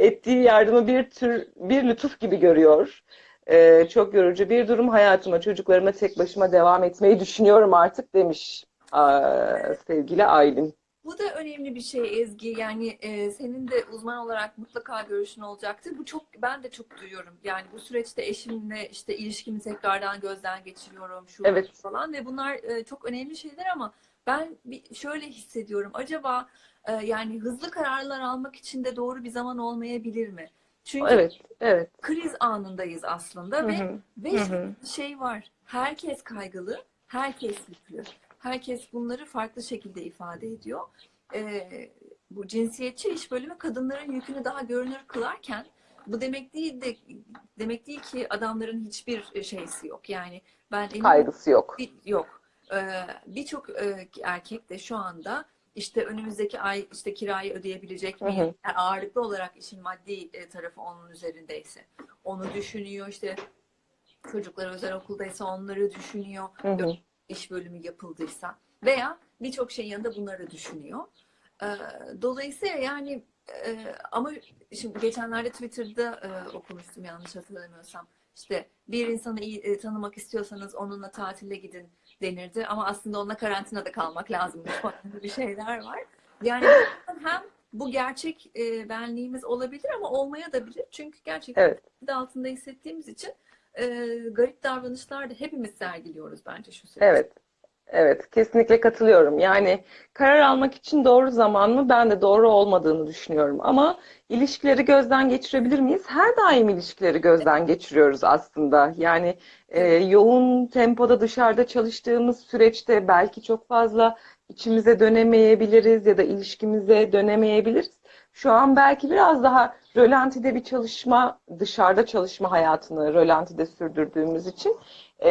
[SPEAKER 1] ettiği yardımı bir tür bir lütuf gibi görüyor. E, çok yorucu bir durum. Hayatıma, çocuklarıma tek başıma devam etmeyi düşünüyorum artık demiş sevgili Aylin.
[SPEAKER 2] Bu da önemli bir şey Ezgi. Yani e, senin de uzman olarak mutlaka görüşün olacaktır. Bu çok ben de çok duyuyorum. Yani bu süreçte eşimle işte ilişkimi tekrardan gözden geçiriyorum şu
[SPEAKER 1] Evet.
[SPEAKER 2] falan ve bunlar e, çok önemli şeyler ama ben bir şöyle hissediyorum. Acaba e, yani hızlı kararlar almak için de doğru bir zaman olmayabilir mi? Çünkü
[SPEAKER 1] Evet, evet.
[SPEAKER 2] kriz anındayız aslında
[SPEAKER 1] Hı
[SPEAKER 2] ve
[SPEAKER 1] hı,
[SPEAKER 2] ve
[SPEAKER 1] hı
[SPEAKER 2] şöyle
[SPEAKER 1] hı.
[SPEAKER 2] bir şey var. Herkes kaygılı, herkes yüklü. Herkes bunları farklı şekilde ifade ediyor. Ee, bu cinsiyetçi iş bölümü kadınların yükünü daha görünür kılarken bu demek değil de demek değil ki adamların hiçbir şeysi yok. Yani ben eminim
[SPEAKER 1] Kaygısı yok.
[SPEAKER 2] bir- yok. Ee, Birçok e, erkek de şu anda işte önümüzdeki ay işte kirayı ödeyebilecek
[SPEAKER 1] hı.
[SPEAKER 2] Yani ağırlıklı olarak işin maddi e, tarafı onun üzerindeyse. Onu düşünüyor işte çocuklar özel okuldaysa onları düşünüyor.
[SPEAKER 1] Hı hı.
[SPEAKER 2] İş bölümü yapıldıysa veya birçok şeyin yanında bunları düşünüyor. Ee, Dolayısıyla yani e, ama şimdi geçenlerde Twitter'da e, okumuştum yanlış hatırlamıyorsam. İşte bir insanı iyi e, tanımak istiyorsanız onunla tatile gidin denirdi ama aslında onunla karantinada kalmak lazım bir şeyler var. Yani hem bu gerçek e, benliğimiz olabilir ama olmaya da bilir. Çünkü gerçekten
[SPEAKER 1] Evet.
[SPEAKER 2] altında hissettiğimiz için e, garip davranışlar da hepimiz sergiliyoruz bence şu süreçte.
[SPEAKER 1] Evet. Evet, kesinlikle katılıyorum. Yani karar almak için doğru zaman mı? Ben de doğru olmadığını düşünüyorum. Ama ilişkileri gözden geçirebilir miyiz? Her daim ilişkileri gözden geçiriyoruz aslında. Yani e, yoğun tempoda dışarıda çalıştığımız süreçte belki çok fazla içimize dönemeyebiliriz ya da ilişkimize dönemeyebiliriz. Şu an belki biraz daha rölantide bir çalışma, dışarıda çalışma hayatını rölantide sürdürdüğümüz için e,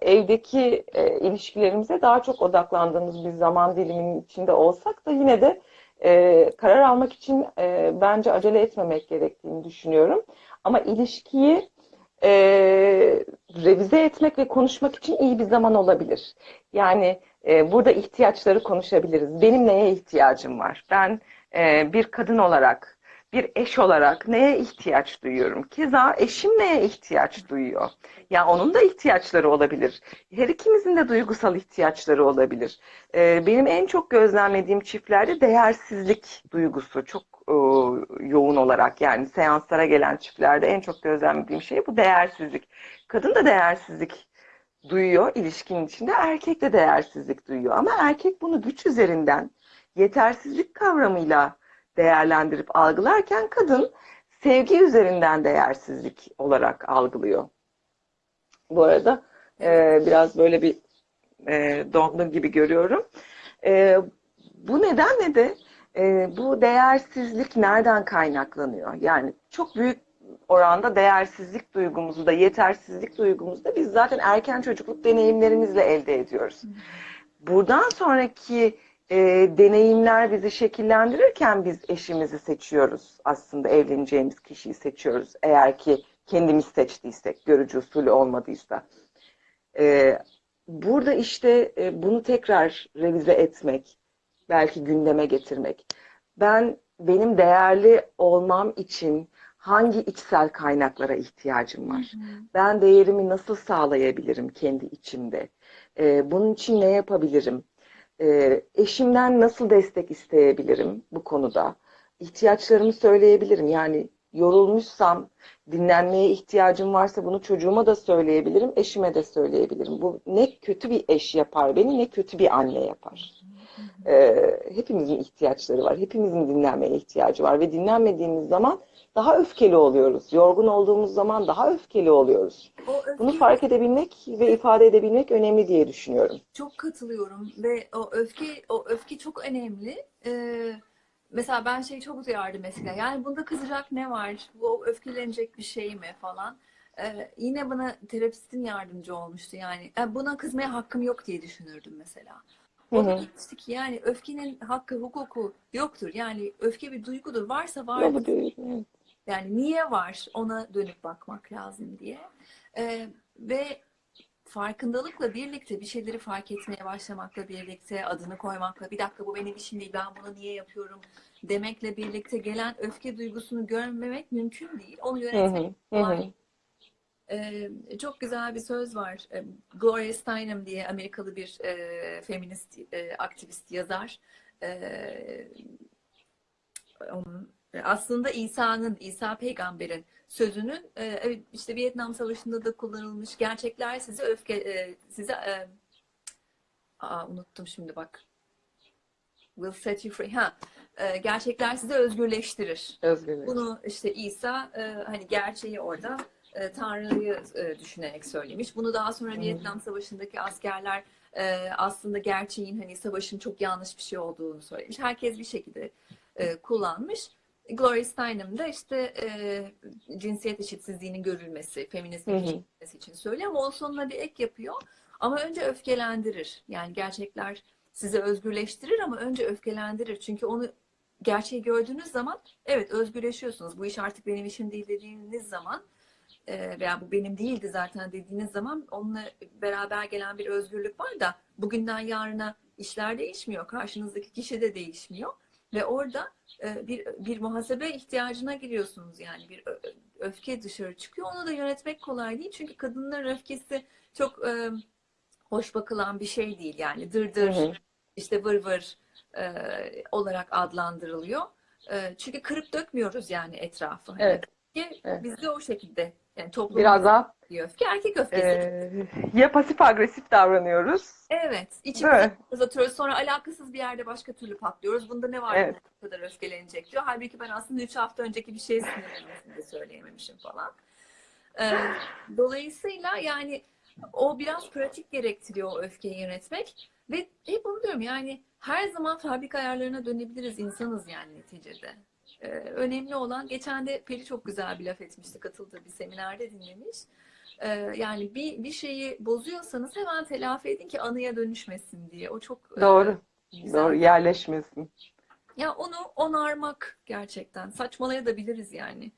[SPEAKER 1] evdeki e, ilişkilerimize daha çok odaklandığımız bir zaman diliminin içinde olsak da yine de e, karar almak için e, bence acele etmemek gerektiğini düşünüyorum. Ama ilişkiyi e, revize etmek ve konuşmak için iyi bir zaman olabilir. Yani e, burada ihtiyaçları konuşabiliriz. Benim neye ihtiyacım var? Ben e, bir kadın olarak, bir eş olarak neye ihtiyaç duyuyorum? Keza eşim neye ihtiyaç duyuyor? Ya onun da ihtiyaçları olabilir. Her ikimizin de duygusal ihtiyaçları olabilir. E, benim en çok gözlemlediğim çiftlerde değersizlik duygusu çok e, yoğun olarak yani seanslara gelen çiftlerde en çok gözlemlediğim şey bu değersizlik. Kadın da değersizlik duyuyor ilişkinin içinde, erkek de değersizlik duyuyor. Ama erkek bunu güç üzerinden yetersizlik kavramıyla değerlendirip algılarken kadın sevgi üzerinden değersizlik olarak algılıyor. Bu arada e, biraz böyle bir e, dondum gibi görüyorum. E, bu nedenle de e, bu değersizlik nereden kaynaklanıyor? Yani çok büyük oranda değersizlik duygumuzu da yetersizlik duygumuzu da biz zaten erken çocukluk deneyimlerimizle elde ediyoruz. Buradan sonraki e, deneyimler bizi şekillendirirken biz eşimizi seçiyoruz. Aslında evleneceğimiz kişiyi seçiyoruz. Eğer ki kendimiz seçtiysek, görücü usulü olmadıysa. E, burada işte e, bunu tekrar revize etmek, belki gündeme getirmek. Ben benim değerli olmam için hangi içsel kaynaklara ihtiyacım var? Ben değerimi nasıl sağlayabilirim kendi içimde? E, bunun için ne yapabilirim? E, eşimden nasıl destek isteyebilirim bu konuda? İhtiyaçlarımı söyleyebilirim. Yani yorulmuşsam, dinlenmeye ihtiyacım varsa bunu çocuğuma da söyleyebilirim, eşime de söyleyebilirim. Bu ne kötü bir eş yapar beni, ne kötü bir anne yapar. Ee, hepimizin ihtiyaçları var. Hepimizin dinlenmeye ihtiyacı var ve dinlenmediğimiz zaman daha öfkeli oluyoruz. Yorgun olduğumuz zaman daha öfkeli oluyoruz.
[SPEAKER 2] O öfkeyi
[SPEAKER 1] Bunu fark edebilmek ve ifade edebilmek önemli diye düşünüyorum.
[SPEAKER 2] çok katılıyorum ve o öfke o öfke çok önemli. Ee, mesela ben şey çok duyardım mesela. Yani bunda kızacak ne var? Bu öfkelenecek bir şey mi falan. Ee, yine bana terapistin yardımcı olmuştu yani. "E, buna kızmaya hakkım yok diye düşünürdüm mesela. O da ki yani öfkenin hakkı, hukuku yoktur. Yani öfke bir duygudur. Varsa vardır. Yani niye var ona dönüp bakmak lazım diye. Ee, ve farkındalıkla birlikte bir şeyleri fark etmeye başlamakla birlikte adını koymakla bir dakika bu benim işim değil ben bunu niye yapıyorum demekle birlikte gelen öfke duygusunu görmemek mümkün değil. Onu yönetmek kolay. Çok güzel bir söz var. Gloria Steinem diye Amerikalı bir e, feminist e, aktivist yazar. Onun aslında İsa'nın, İsa peygamberin sözünün evet işte Vietnam Savaşı'nda da kullanılmış. Gerçekler sizi öfke size aa, unuttum şimdi bak. Will set you free. Ha. Gerçekler sizi özgürleştirir.
[SPEAKER 1] Özgürlük.
[SPEAKER 2] Bunu işte İsa hani gerçeği orada e, Tanrı'yı e, düşünerek söylemiş. Bunu daha sonra. Vietnam Savaşı'ndaki askerler e, aslında gerçeğin hani savaşın çok yanlış bir şey olduğunu söylemiş. Herkes bir şekilde e, kullanmış. Gloria Steinem de işte e, cinsiyet eşitsizliğinin görülmesi,
[SPEAKER 1] hı.
[SPEAKER 2] geçirilmesi için söylüyor ama o sonuna bir ek yapıyor. Ama önce öfkelendirir. Yani gerçekler sizi özgürleştirir ama önce öfkelendirir. Çünkü onu gerçeği gördüğünüz zaman evet özgürleşiyorsunuz. Bu iş artık benim işim değil dediğiniz zaman e, veya bu benim değildi zaten dediğiniz zaman onunla beraber gelen bir özgürlük var da bugünden yarına işler değişmiyor. Karşınızdaki kişi de değişmiyor. Ve orada e, bir, bir muhasebe ihtiyacına giriyorsunuz yani bir öfke dışarı çıkıyor. Onu da yönetmek kolay değil. Çünkü kadınların öfkesi çok e, hoş bakılan bir şey değil. Yani
[SPEAKER 1] Hı
[SPEAKER 2] dırdır,
[SPEAKER 1] hı.
[SPEAKER 2] işte vır vır e, olarak adlandırılıyor. E, çünkü kırıp dökmüyoruz yani etrafı. Hani
[SPEAKER 1] Evet.
[SPEAKER 2] öfke
[SPEAKER 1] Evet.
[SPEAKER 2] bizde o şekilde Yani toplum
[SPEAKER 1] Biraz daha
[SPEAKER 2] öfke, erkek öfkesi.
[SPEAKER 1] e, ya pasif agresif davranıyoruz.
[SPEAKER 2] Evet,
[SPEAKER 1] mi?
[SPEAKER 2] uzatıyoruz. Sonra alakasız bir yerde başka türlü patlıyoruz. Bunda ne var
[SPEAKER 1] Evet.
[SPEAKER 2] bu kadar öfkelenecek diyor. Halbuki ben aslında 3 hafta önceki bir şey sinirlenmesini de söyleyememişim falan. Ee, dolayısıyla yani o biraz pratik gerektiriyor o öfkeyi yönetmek. Ve hep onu diyorum yani her zaman fabrika ayarlarına dönebiliriz. insanız yani neticede. Ee, önemli olan, geçen de Peri çok güzel bir laf etmişti. Katıldığı bir seminerde dinlemiş. Ee, yani bir, bir şeyi bozuyorsanız hemen telafi edin ki anıya dönüşmesin diye. O çok e,
[SPEAKER 1] Doğru.
[SPEAKER 2] güzel.
[SPEAKER 1] Doğru. Yerleşmesin.
[SPEAKER 2] Ya onu onarmak gerçekten. Saçmalayabiliriz yani.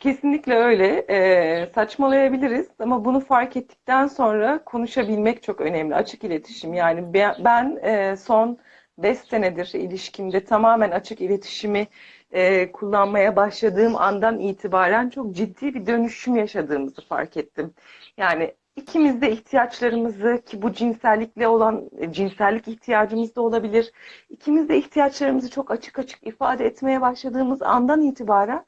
[SPEAKER 1] Kesinlikle öyle. Ee, saçmalayabiliriz ama bunu fark ettikten sonra konuşabilmek çok önemli. Açık iletişim. Yani ben, ben, e, son 5 senedir ilişkimde tamamen açık iletişimi e, kullanmaya başladığım andan itibaren çok ciddi bir dönüşüm yaşadığımızı fark ettim. Yani ikimiz de ihtiyaçlarımızı ki bu cinsellikle olan e, cinsellik ihtiyacımız da olabilir. İkimiz de ihtiyaçlarımızı çok açık açık ifade etmeye başladığımız andan itibaren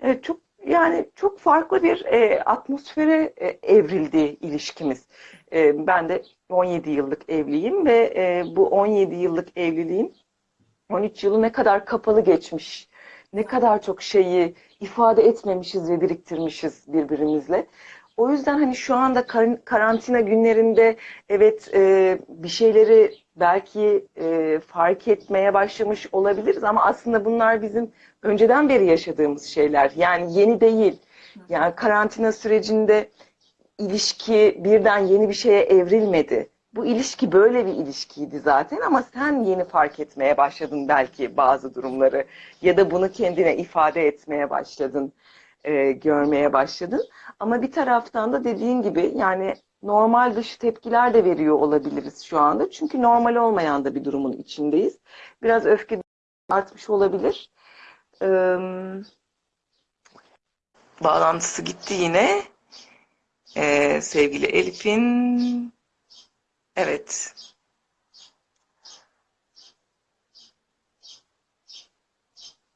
[SPEAKER 1] e, çok yani çok farklı bir e, atmosfere e, evrildi ilişkimiz. E, ben de 17 yıllık evliyim ve e, bu 17 yıllık evliliğim 13 yılı ne kadar kapalı geçmiş, ne kadar çok şeyi ifade etmemişiz ve biriktirmişiz birbirimizle. O yüzden hani şu anda kar- karantina günlerinde evet e, bir şeyleri belki e, fark etmeye başlamış olabiliriz ama aslında bunlar bizim önceden beri yaşadığımız şeyler. Yani yeni değil. Yani karantina sürecinde ilişki birden yeni bir şeye evrilmedi. Bu ilişki böyle bir ilişkiydi zaten ama sen yeni fark etmeye başladın belki bazı durumları ya da bunu kendine ifade etmeye başladın, e, görmeye başladın. Ama bir taraftan da dediğin gibi yani normal dışı tepkiler de veriyor olabiliriz şu anda. Çünkü normal olmayan da bir durumun içindeyiz. Biraz öfke artmış olabilir. Ee, bağlantısı gitti yine. Ee, sevgili Elif'in evet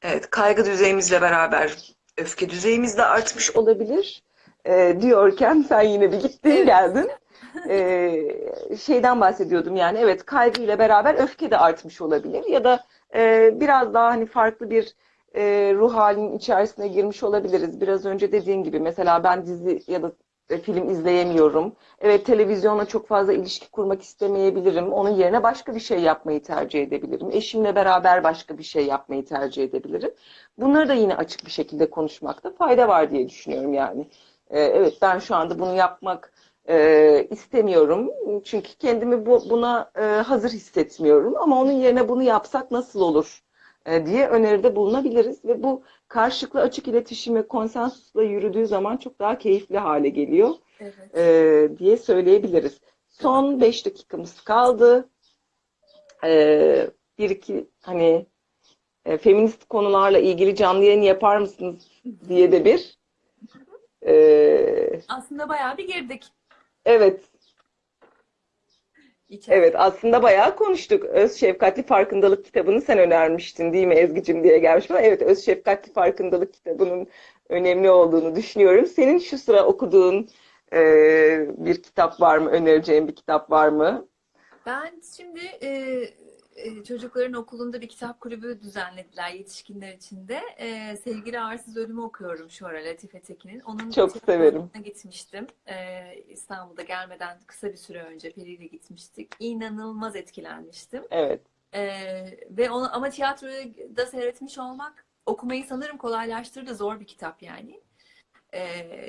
[SPEAKER 1] evet kaygı düzeyimizle beraber öfke düzeyimiz de artmış olabilir. Ee, diyorken sen yine bir gittin
[SPEAKER 2] Evet.
[SPEAKER 1] geldin. Ee, şeyden bahsediyordum yani evet kaygıyla beraber öfke de artmış olabilir ya da e, biraz daha hani farklı bir e, ruh halinin içerisine girmiş olabiliriz. Biraz önce dediğin gibi mesela ben dizi ya da e, film izleyemiyorum. Evet televizyonla çok fazla ilişki kurmak istemeyebilirim. Onun yerine başka bir şey yapmayı tercih edebilirim. Eşimle beraber başka bir şey yapmayı tercih edebilirim. Bunları da yine açık bir şekilde konuşmakta fayda var diye düşünüyorum yani. E, evet ben şu anda bunu yapmak e, istemiyorum. Çünkü kendimi bu, buna e, hazır hissetmiyorum. Ama onun yerine bunu yapsak nasıl olur e, diye öneride bulunabiliriz. Ve bu karşılıklı açık iletişim ve konsensusla yürüdüğü zaman çok daha keyifli hale geliyor
[SPEAKER 2] Evet.
[SPEAKER 1] e, diye söyleyebiliriz. Son 5 dakikamız kaldı. E, bir iki hani e, feminist konularla ilgili canlı yayın yapar mısınız diye de bir e,
[SPEAKER 2] Aslında bayağı bir girdik
[SPEAKER 1] evet
[SPEAKER 2] içeri.
[SPEAKER 1] Evet aslında bayağı konuştuk. Öz Şefkatli Farkındalık kitabını sen önermiştin değil mi Ezgi'cim diye gelmiş bana. Evet Öz Şefkatli Farkındalık kitabının önemli olduğunu düşünüyorum. Senin şu sıra okuduğun e, bir kitap var mı? Önereceğin bir kitap var mı?
[SPEAKER 2] Ben şimdi e, çocukların okulunda bir kitap kulübü düzenlediler yetişkinler için de. E, Sevgili Arsız Ölüm'ü okuyorum şu ara Latife Tekin'in. Onun
[SPEAKER 1] Çok severim.
[SPEAKER 2] gitmiştim. E, İstanbul'da gelmeden kısa bir süre önce Peri ile gitmiştik. İnanılmaz etkilenmiştim.
[SPEAKER 1] Evet.
[SPEAKER 2] E, ve onu ama tiyatroyu da seyretmiş olmak okumayı sanırım kolaylaştırdı. Zor bir kitap yani. E,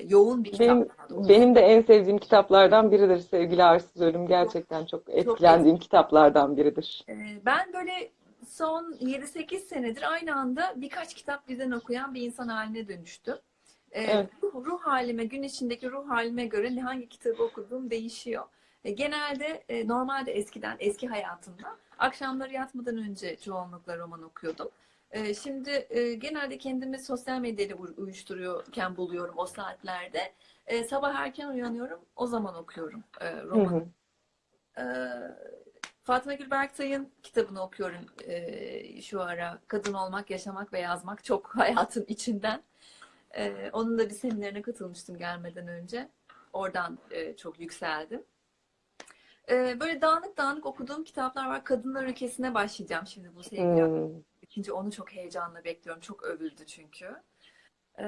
[SPEAKER 2] yoğun bir kitap
[SPEAKER 1] Benim, de en sevdiğim kitaplardan biridir sevgili Arsız Ölüm. Gerçekten çok etkilendiğim kitaplardan biridir.
[SPEAKER 2] Ee, Ben böyle son 7-8 senedir aynı anda birkaç kitap birden okuyan bir insan haline dönüştüm. Ee,
[SPEAKER 1] Evet.
[SPEAKER 2] ruh, ruh halime, gün içindeki ruh halime göre ne hangi kitabı okuduğum değişiyor. E, Genelde e, normalde eskiden, eski hayatımda akşamları yatmadan önce çoğunlukla roman okuyordum. E, Şimdi e, genelde kendimi sosyal medyayla uy- uyuşturuyorken buluyorum o saatlerde. E, Sabah erken uyanıyorum, o zaman okuyorum e,
[SPEAKER 1] Hı
[SPEAKER 2] romanı.
[SPEAKER 1] hı.
[SPEAKER 2] Ee, Fatma Gül Berktay'ın kitabını okuyorum ee, şu ara. Kadın olmak, yaşamak ve yazmak çok hayatın içinden. Ee, onun da bir seminerine katılmıştım gelmeden önce. Oradan e, çok yükseldim. Ee, böyle dağınık dağınık okuduğum kitaplar var. Kadınlar Ülkesi'ne başlayacağım şimdi bu sevgili
[SPEAKER 1] Hmm.
[SPEAKER 2] İkinci onu çok heyecanla bekliyorum. Çok övüldü çünkü. Ee,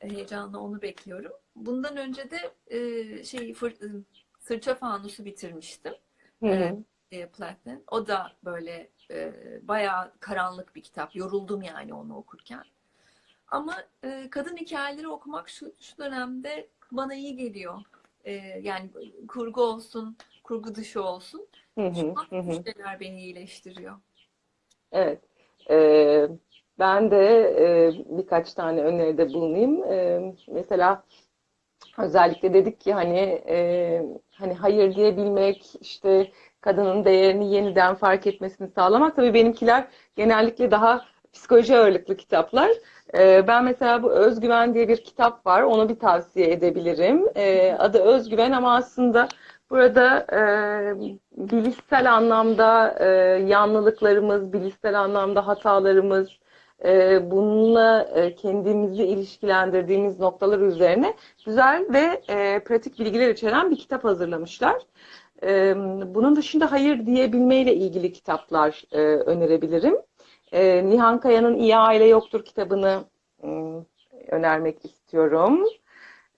[SPEAKER 2] heyecanla onu bekliyorum. Bundan önce de e, şey fır, e, Sırça Fanusu bitirmiştim.
[SPEAKER 1] Hı hı.
[SPEAKER 2] Evet. E, Platten. O da böyle e, bayağı karanlık bir kitap. Yoruldum yani onu okurken. Ama e, kadın hikayeleri okumak şu, şu dönemde bana iyi geliyor. E, yani kurgu olsun, kurgu dışı olsun.
[SPEAKER 1] Hı hı.
[SPEAKER 2] Şu an
[SPEAKER 1] Hı hı.
[SPEAKER 2] beni iyileştiriyor.
[SPEAKER 1] Evet. Ee, ben de e, birkaç tane öneride bulunayım. Ee, mesela özellikle dedik ki hani e, hani hayır diyebilmek, işte kadının değerini yeniden fark etmesini sağlamak. Tabii benimkiler genellikle daha psikoloji ağırlıklı kitaplar. Ee, ben mesela bu Özgüven diye bir kitap var. Onu bir tavsiye edebilirim. Adı Özgüven ama aslında burada e, bilişsel anlamda e, yanlılıklarımız, bilişsel anlamda hatalarımız, e, bununla e, kendimizi ilişkilendirdiğimiz noktalar üzerine güzel ve e, pratik bilgiler içeren bir kitap hazırlamışlar. E, bunun dışında hayır diyebilmeyle ilgili kitaplar e, önerebilirim. E, Nihan Kaya'nın İyi Aile Yoktur kitabını ım, önermek istiyorum.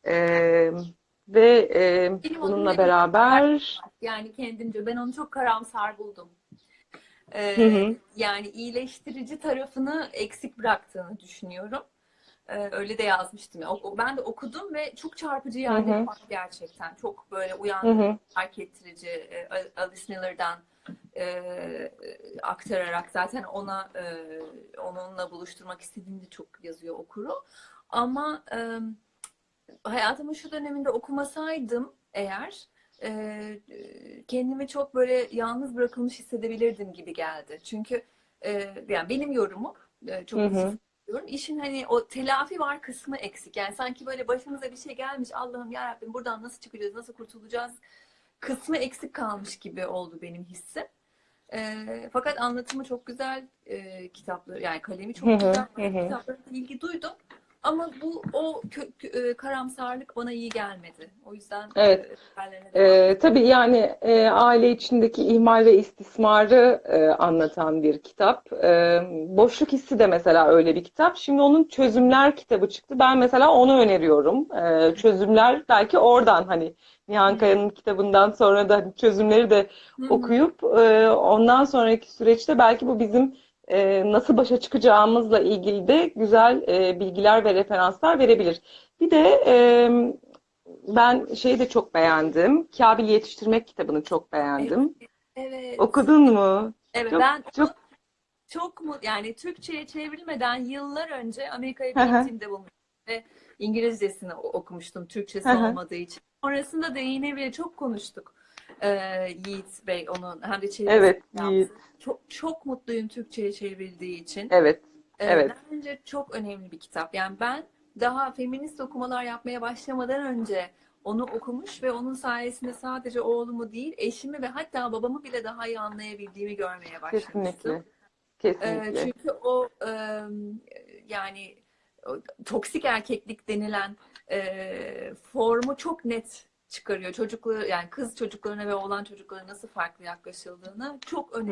[SPEAKER 1] E, ve e,
[SPEAKER 2] Benim
[SPEAKER 1] bununla beraber
[SPEAKER 2] Yani kendimce ben onu çok karamsar buldum. Ee,
[SPEAKER 1] Hı hı.
[SPEAKER 2] yani iyileştirici tarafını eksik bıraktığını düşünüyorum. Ee, öyle de yazmıştım. O- Ben de okudum ve çok çarpıcı var gerçekten. Çok böyle uyandırıcı, fark ettirici. e, Alice Miller'dan e, aktararak zaten ona e, onunla buluşturmak istediğini de çok yazıyor okuru. Ama e, hayatımın şu döneminde okumasaydım eğer e, kendimi çok böyle yalnız bırakılmış hissedebilirdim gibi geldi. Çünkü e, yani benim yorumum e, çok diyorum. İşin hani o telafi var kısmı eksik. Yani sanki böyle başımıza bir şey gelmiş. Allah'ım ya Rabbim buradan nasıl çıkacağız, nasıl kurtulacağız kısmı eksik kalmış gibi oldu benim hissim. E, fakat anlatımı çok güzel e, kitapları yani kalemi çok güzel kitaplarına ilgi duydum. Ama bu o kö- kö- e, karamsarlık bana iyi gelmedi. O yüzden
[SPEAKER 1] Evet.
[SPEAKER 2] e,
[SPEAKER 1] Ee, tabii yani e, aile içindeki ihmal ve istismarı e, anlatan bir kitap. E, Boşluk Hissi de mesela öyle bir kitap. Şimdi onun çözümler kitabı çıktı. Ben mesela onu öneriyorum. E, çözümler belki oradan hani Nihan Kaya'nın kitabından sonra da hani çözümleri de okuyup e, ondan sonraki süreçte belki bu bizim e, nasıl başa çıkacağımızla ilgili de güzel e, bilgiler ve referanslar verebilir. Bir de e, ben şeyi de çok beğendim. Kabil Yetiştirmek kitabını çok beğendim.
[SPEAKER 2] Evet.
[SPEAKER 1] Okudun mu?
[SPEAKER 2] Evet
[SPEAKER 1] Çok
[SPEAKER 2] ben
[SPEAKER 1] çok
[SPEAKER 2] çok mu yani Türkçe'ye çevrilmeden yıllar önce Amerika'ya gittiğimde bulmuştum ve İngilizcesini okumuştum Türkçesi olmadığı için. Sonrasında da yine bile çok konuştuk. Ee, Yiğit Bey onun hem de çevirisini
[SPEAKER 1] Evet,
[SPEAKER 2] yaptı.
[SPEAKER 1] Yiğit.
[SPEAKER 2] Çok çok mutluyum Türkçe'ye çevrildiği için.
[SPEAKER 1] Evet,
[SPEAKER 2] Ee,
[SPEAKER 1] evet.
[SPEAKER 2] bence çok önemli bir kitap. Yani ben daha feminist okumalar yapmaya başlamadan önce onu okumuş ve onun sayesinde sadece oğlumu değil, eşimi ve hatta babamı bile daha iyi anlayabildiğimi görmeye başlamıştım.
[SPEAKER 1] Kesinlikle.
[SPEAKER 2] Ee,
[SPEAKER 1] Kesinlikle.
[SPEAKER 2] çünkü o e, yani toksik erkeklik denilen e, formu çok net çıkarıyor. Çocukları yani kız çocuklarına ve oğlan çocuklarına nasıl farklı yaklaşıldığını çok. Çok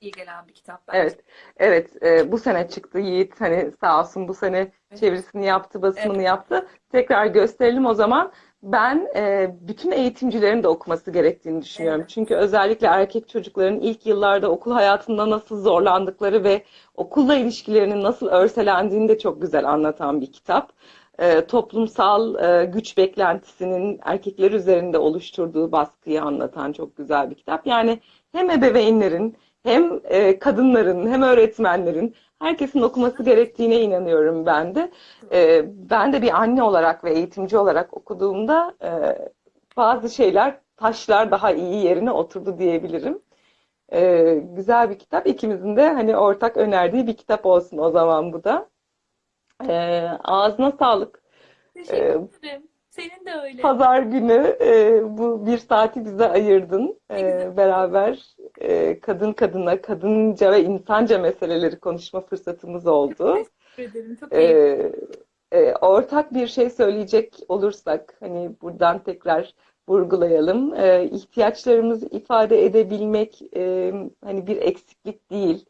[SPEAKER 2] iyi gelen bir kitap bence.
[SPEAKER 1] Evet, evet. e, bu sene çıktı Yiğit. Hani sağ olsun bu sene
[SPEAKER 2] Evet.
[SPEAKER 1] çevirisini yaptı, basımını
[SPEAKER 2] Evet.
[SPEAKER 1] yaptı. Tekrar gösterelim o zaman. Ben e, bütün eğitimcilerin de okuması gerektiğini düşünüyorum.
[SPEAKER 2] Evet.
[SPEAKER 1] Çünkü özellikle erkek çocukların ilk yıllarda okul hayatında nasıl zorlandıkları ve okulla ilişkilerinin nasıl örselendiğini de çok güzel anlatan bir kitap. E, toplumsal e, güç beklentisinin erkekler üzerinde oluşturduğu baskıyı anlatan çok güzel bir kitap. Yani hem ebeveynlerin hem e, kadınların hem öğretmenlerin herkesin okuması gerektiğine inanıyorum ben de. Ben de bir anne olarak ve eğitimci olarak okuduğumda bazı şeyler, taşlar daha iyi yerine oturdu diyebilirim. E, güzel bir kitap. İkimizin de hani ortak önerdiği bir kitap olsun o zaman bu da. E, ağzına sağlık.
[SPEAKER 2] Teşekkür
[SPEAKER 1] E,
[SPEAKER 2] ederim. Senin de öyle.
[SPEAKER 1] Pazar günü e, bu bir saati bize ayırdın. E, beraber e, kadın kadına, kadınca ve insanca meseleleri konuşma fırsatımız oldu.
[SPEAKER 2] Teşekkür ederim. Çok
[SPEAKER 1] E, e, ortak bir şey söyleyecek olursak, hani buradan tekrar vurgulayalım. E, ihtiyaçlarımızı ifade edebilmek e, hani bir eksiklik değil.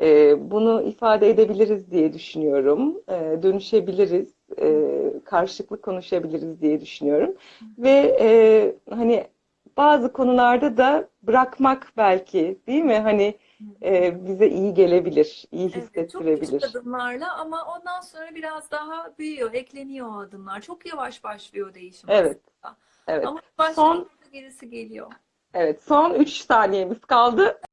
[SPEAKER 1] E, bunu ifade edebiliriz diye düşünüyorum. E, dönüşebiliriz, e, karşılıklı konuşabiliriz diye düşünüyorum. Ve e, hani bazı konularda da bırakmak belki, değil mi? Hani e, bize iyi gelebilir, iyi
[SPEAKER 2] Evet, çok küçük
[SPEAKER 1] hissettirebilir.
[SPEAKER 2] adımlarla ama ondan sonra biraz daha büyüyor, ekleniyor o adımlar. Çok yavaş başlıyor değişim
[SPEAKER 1] Evet,
[SPEAKER 2] aslında.
[SPEAKER 1] evet.
[SPEAKER 2] Ama
[SPEAKER 1] Son
[SPEAKER 2] gerisi geliyor.
[SPEAKER 1] Evet, son 3 saniyemiz kaldı.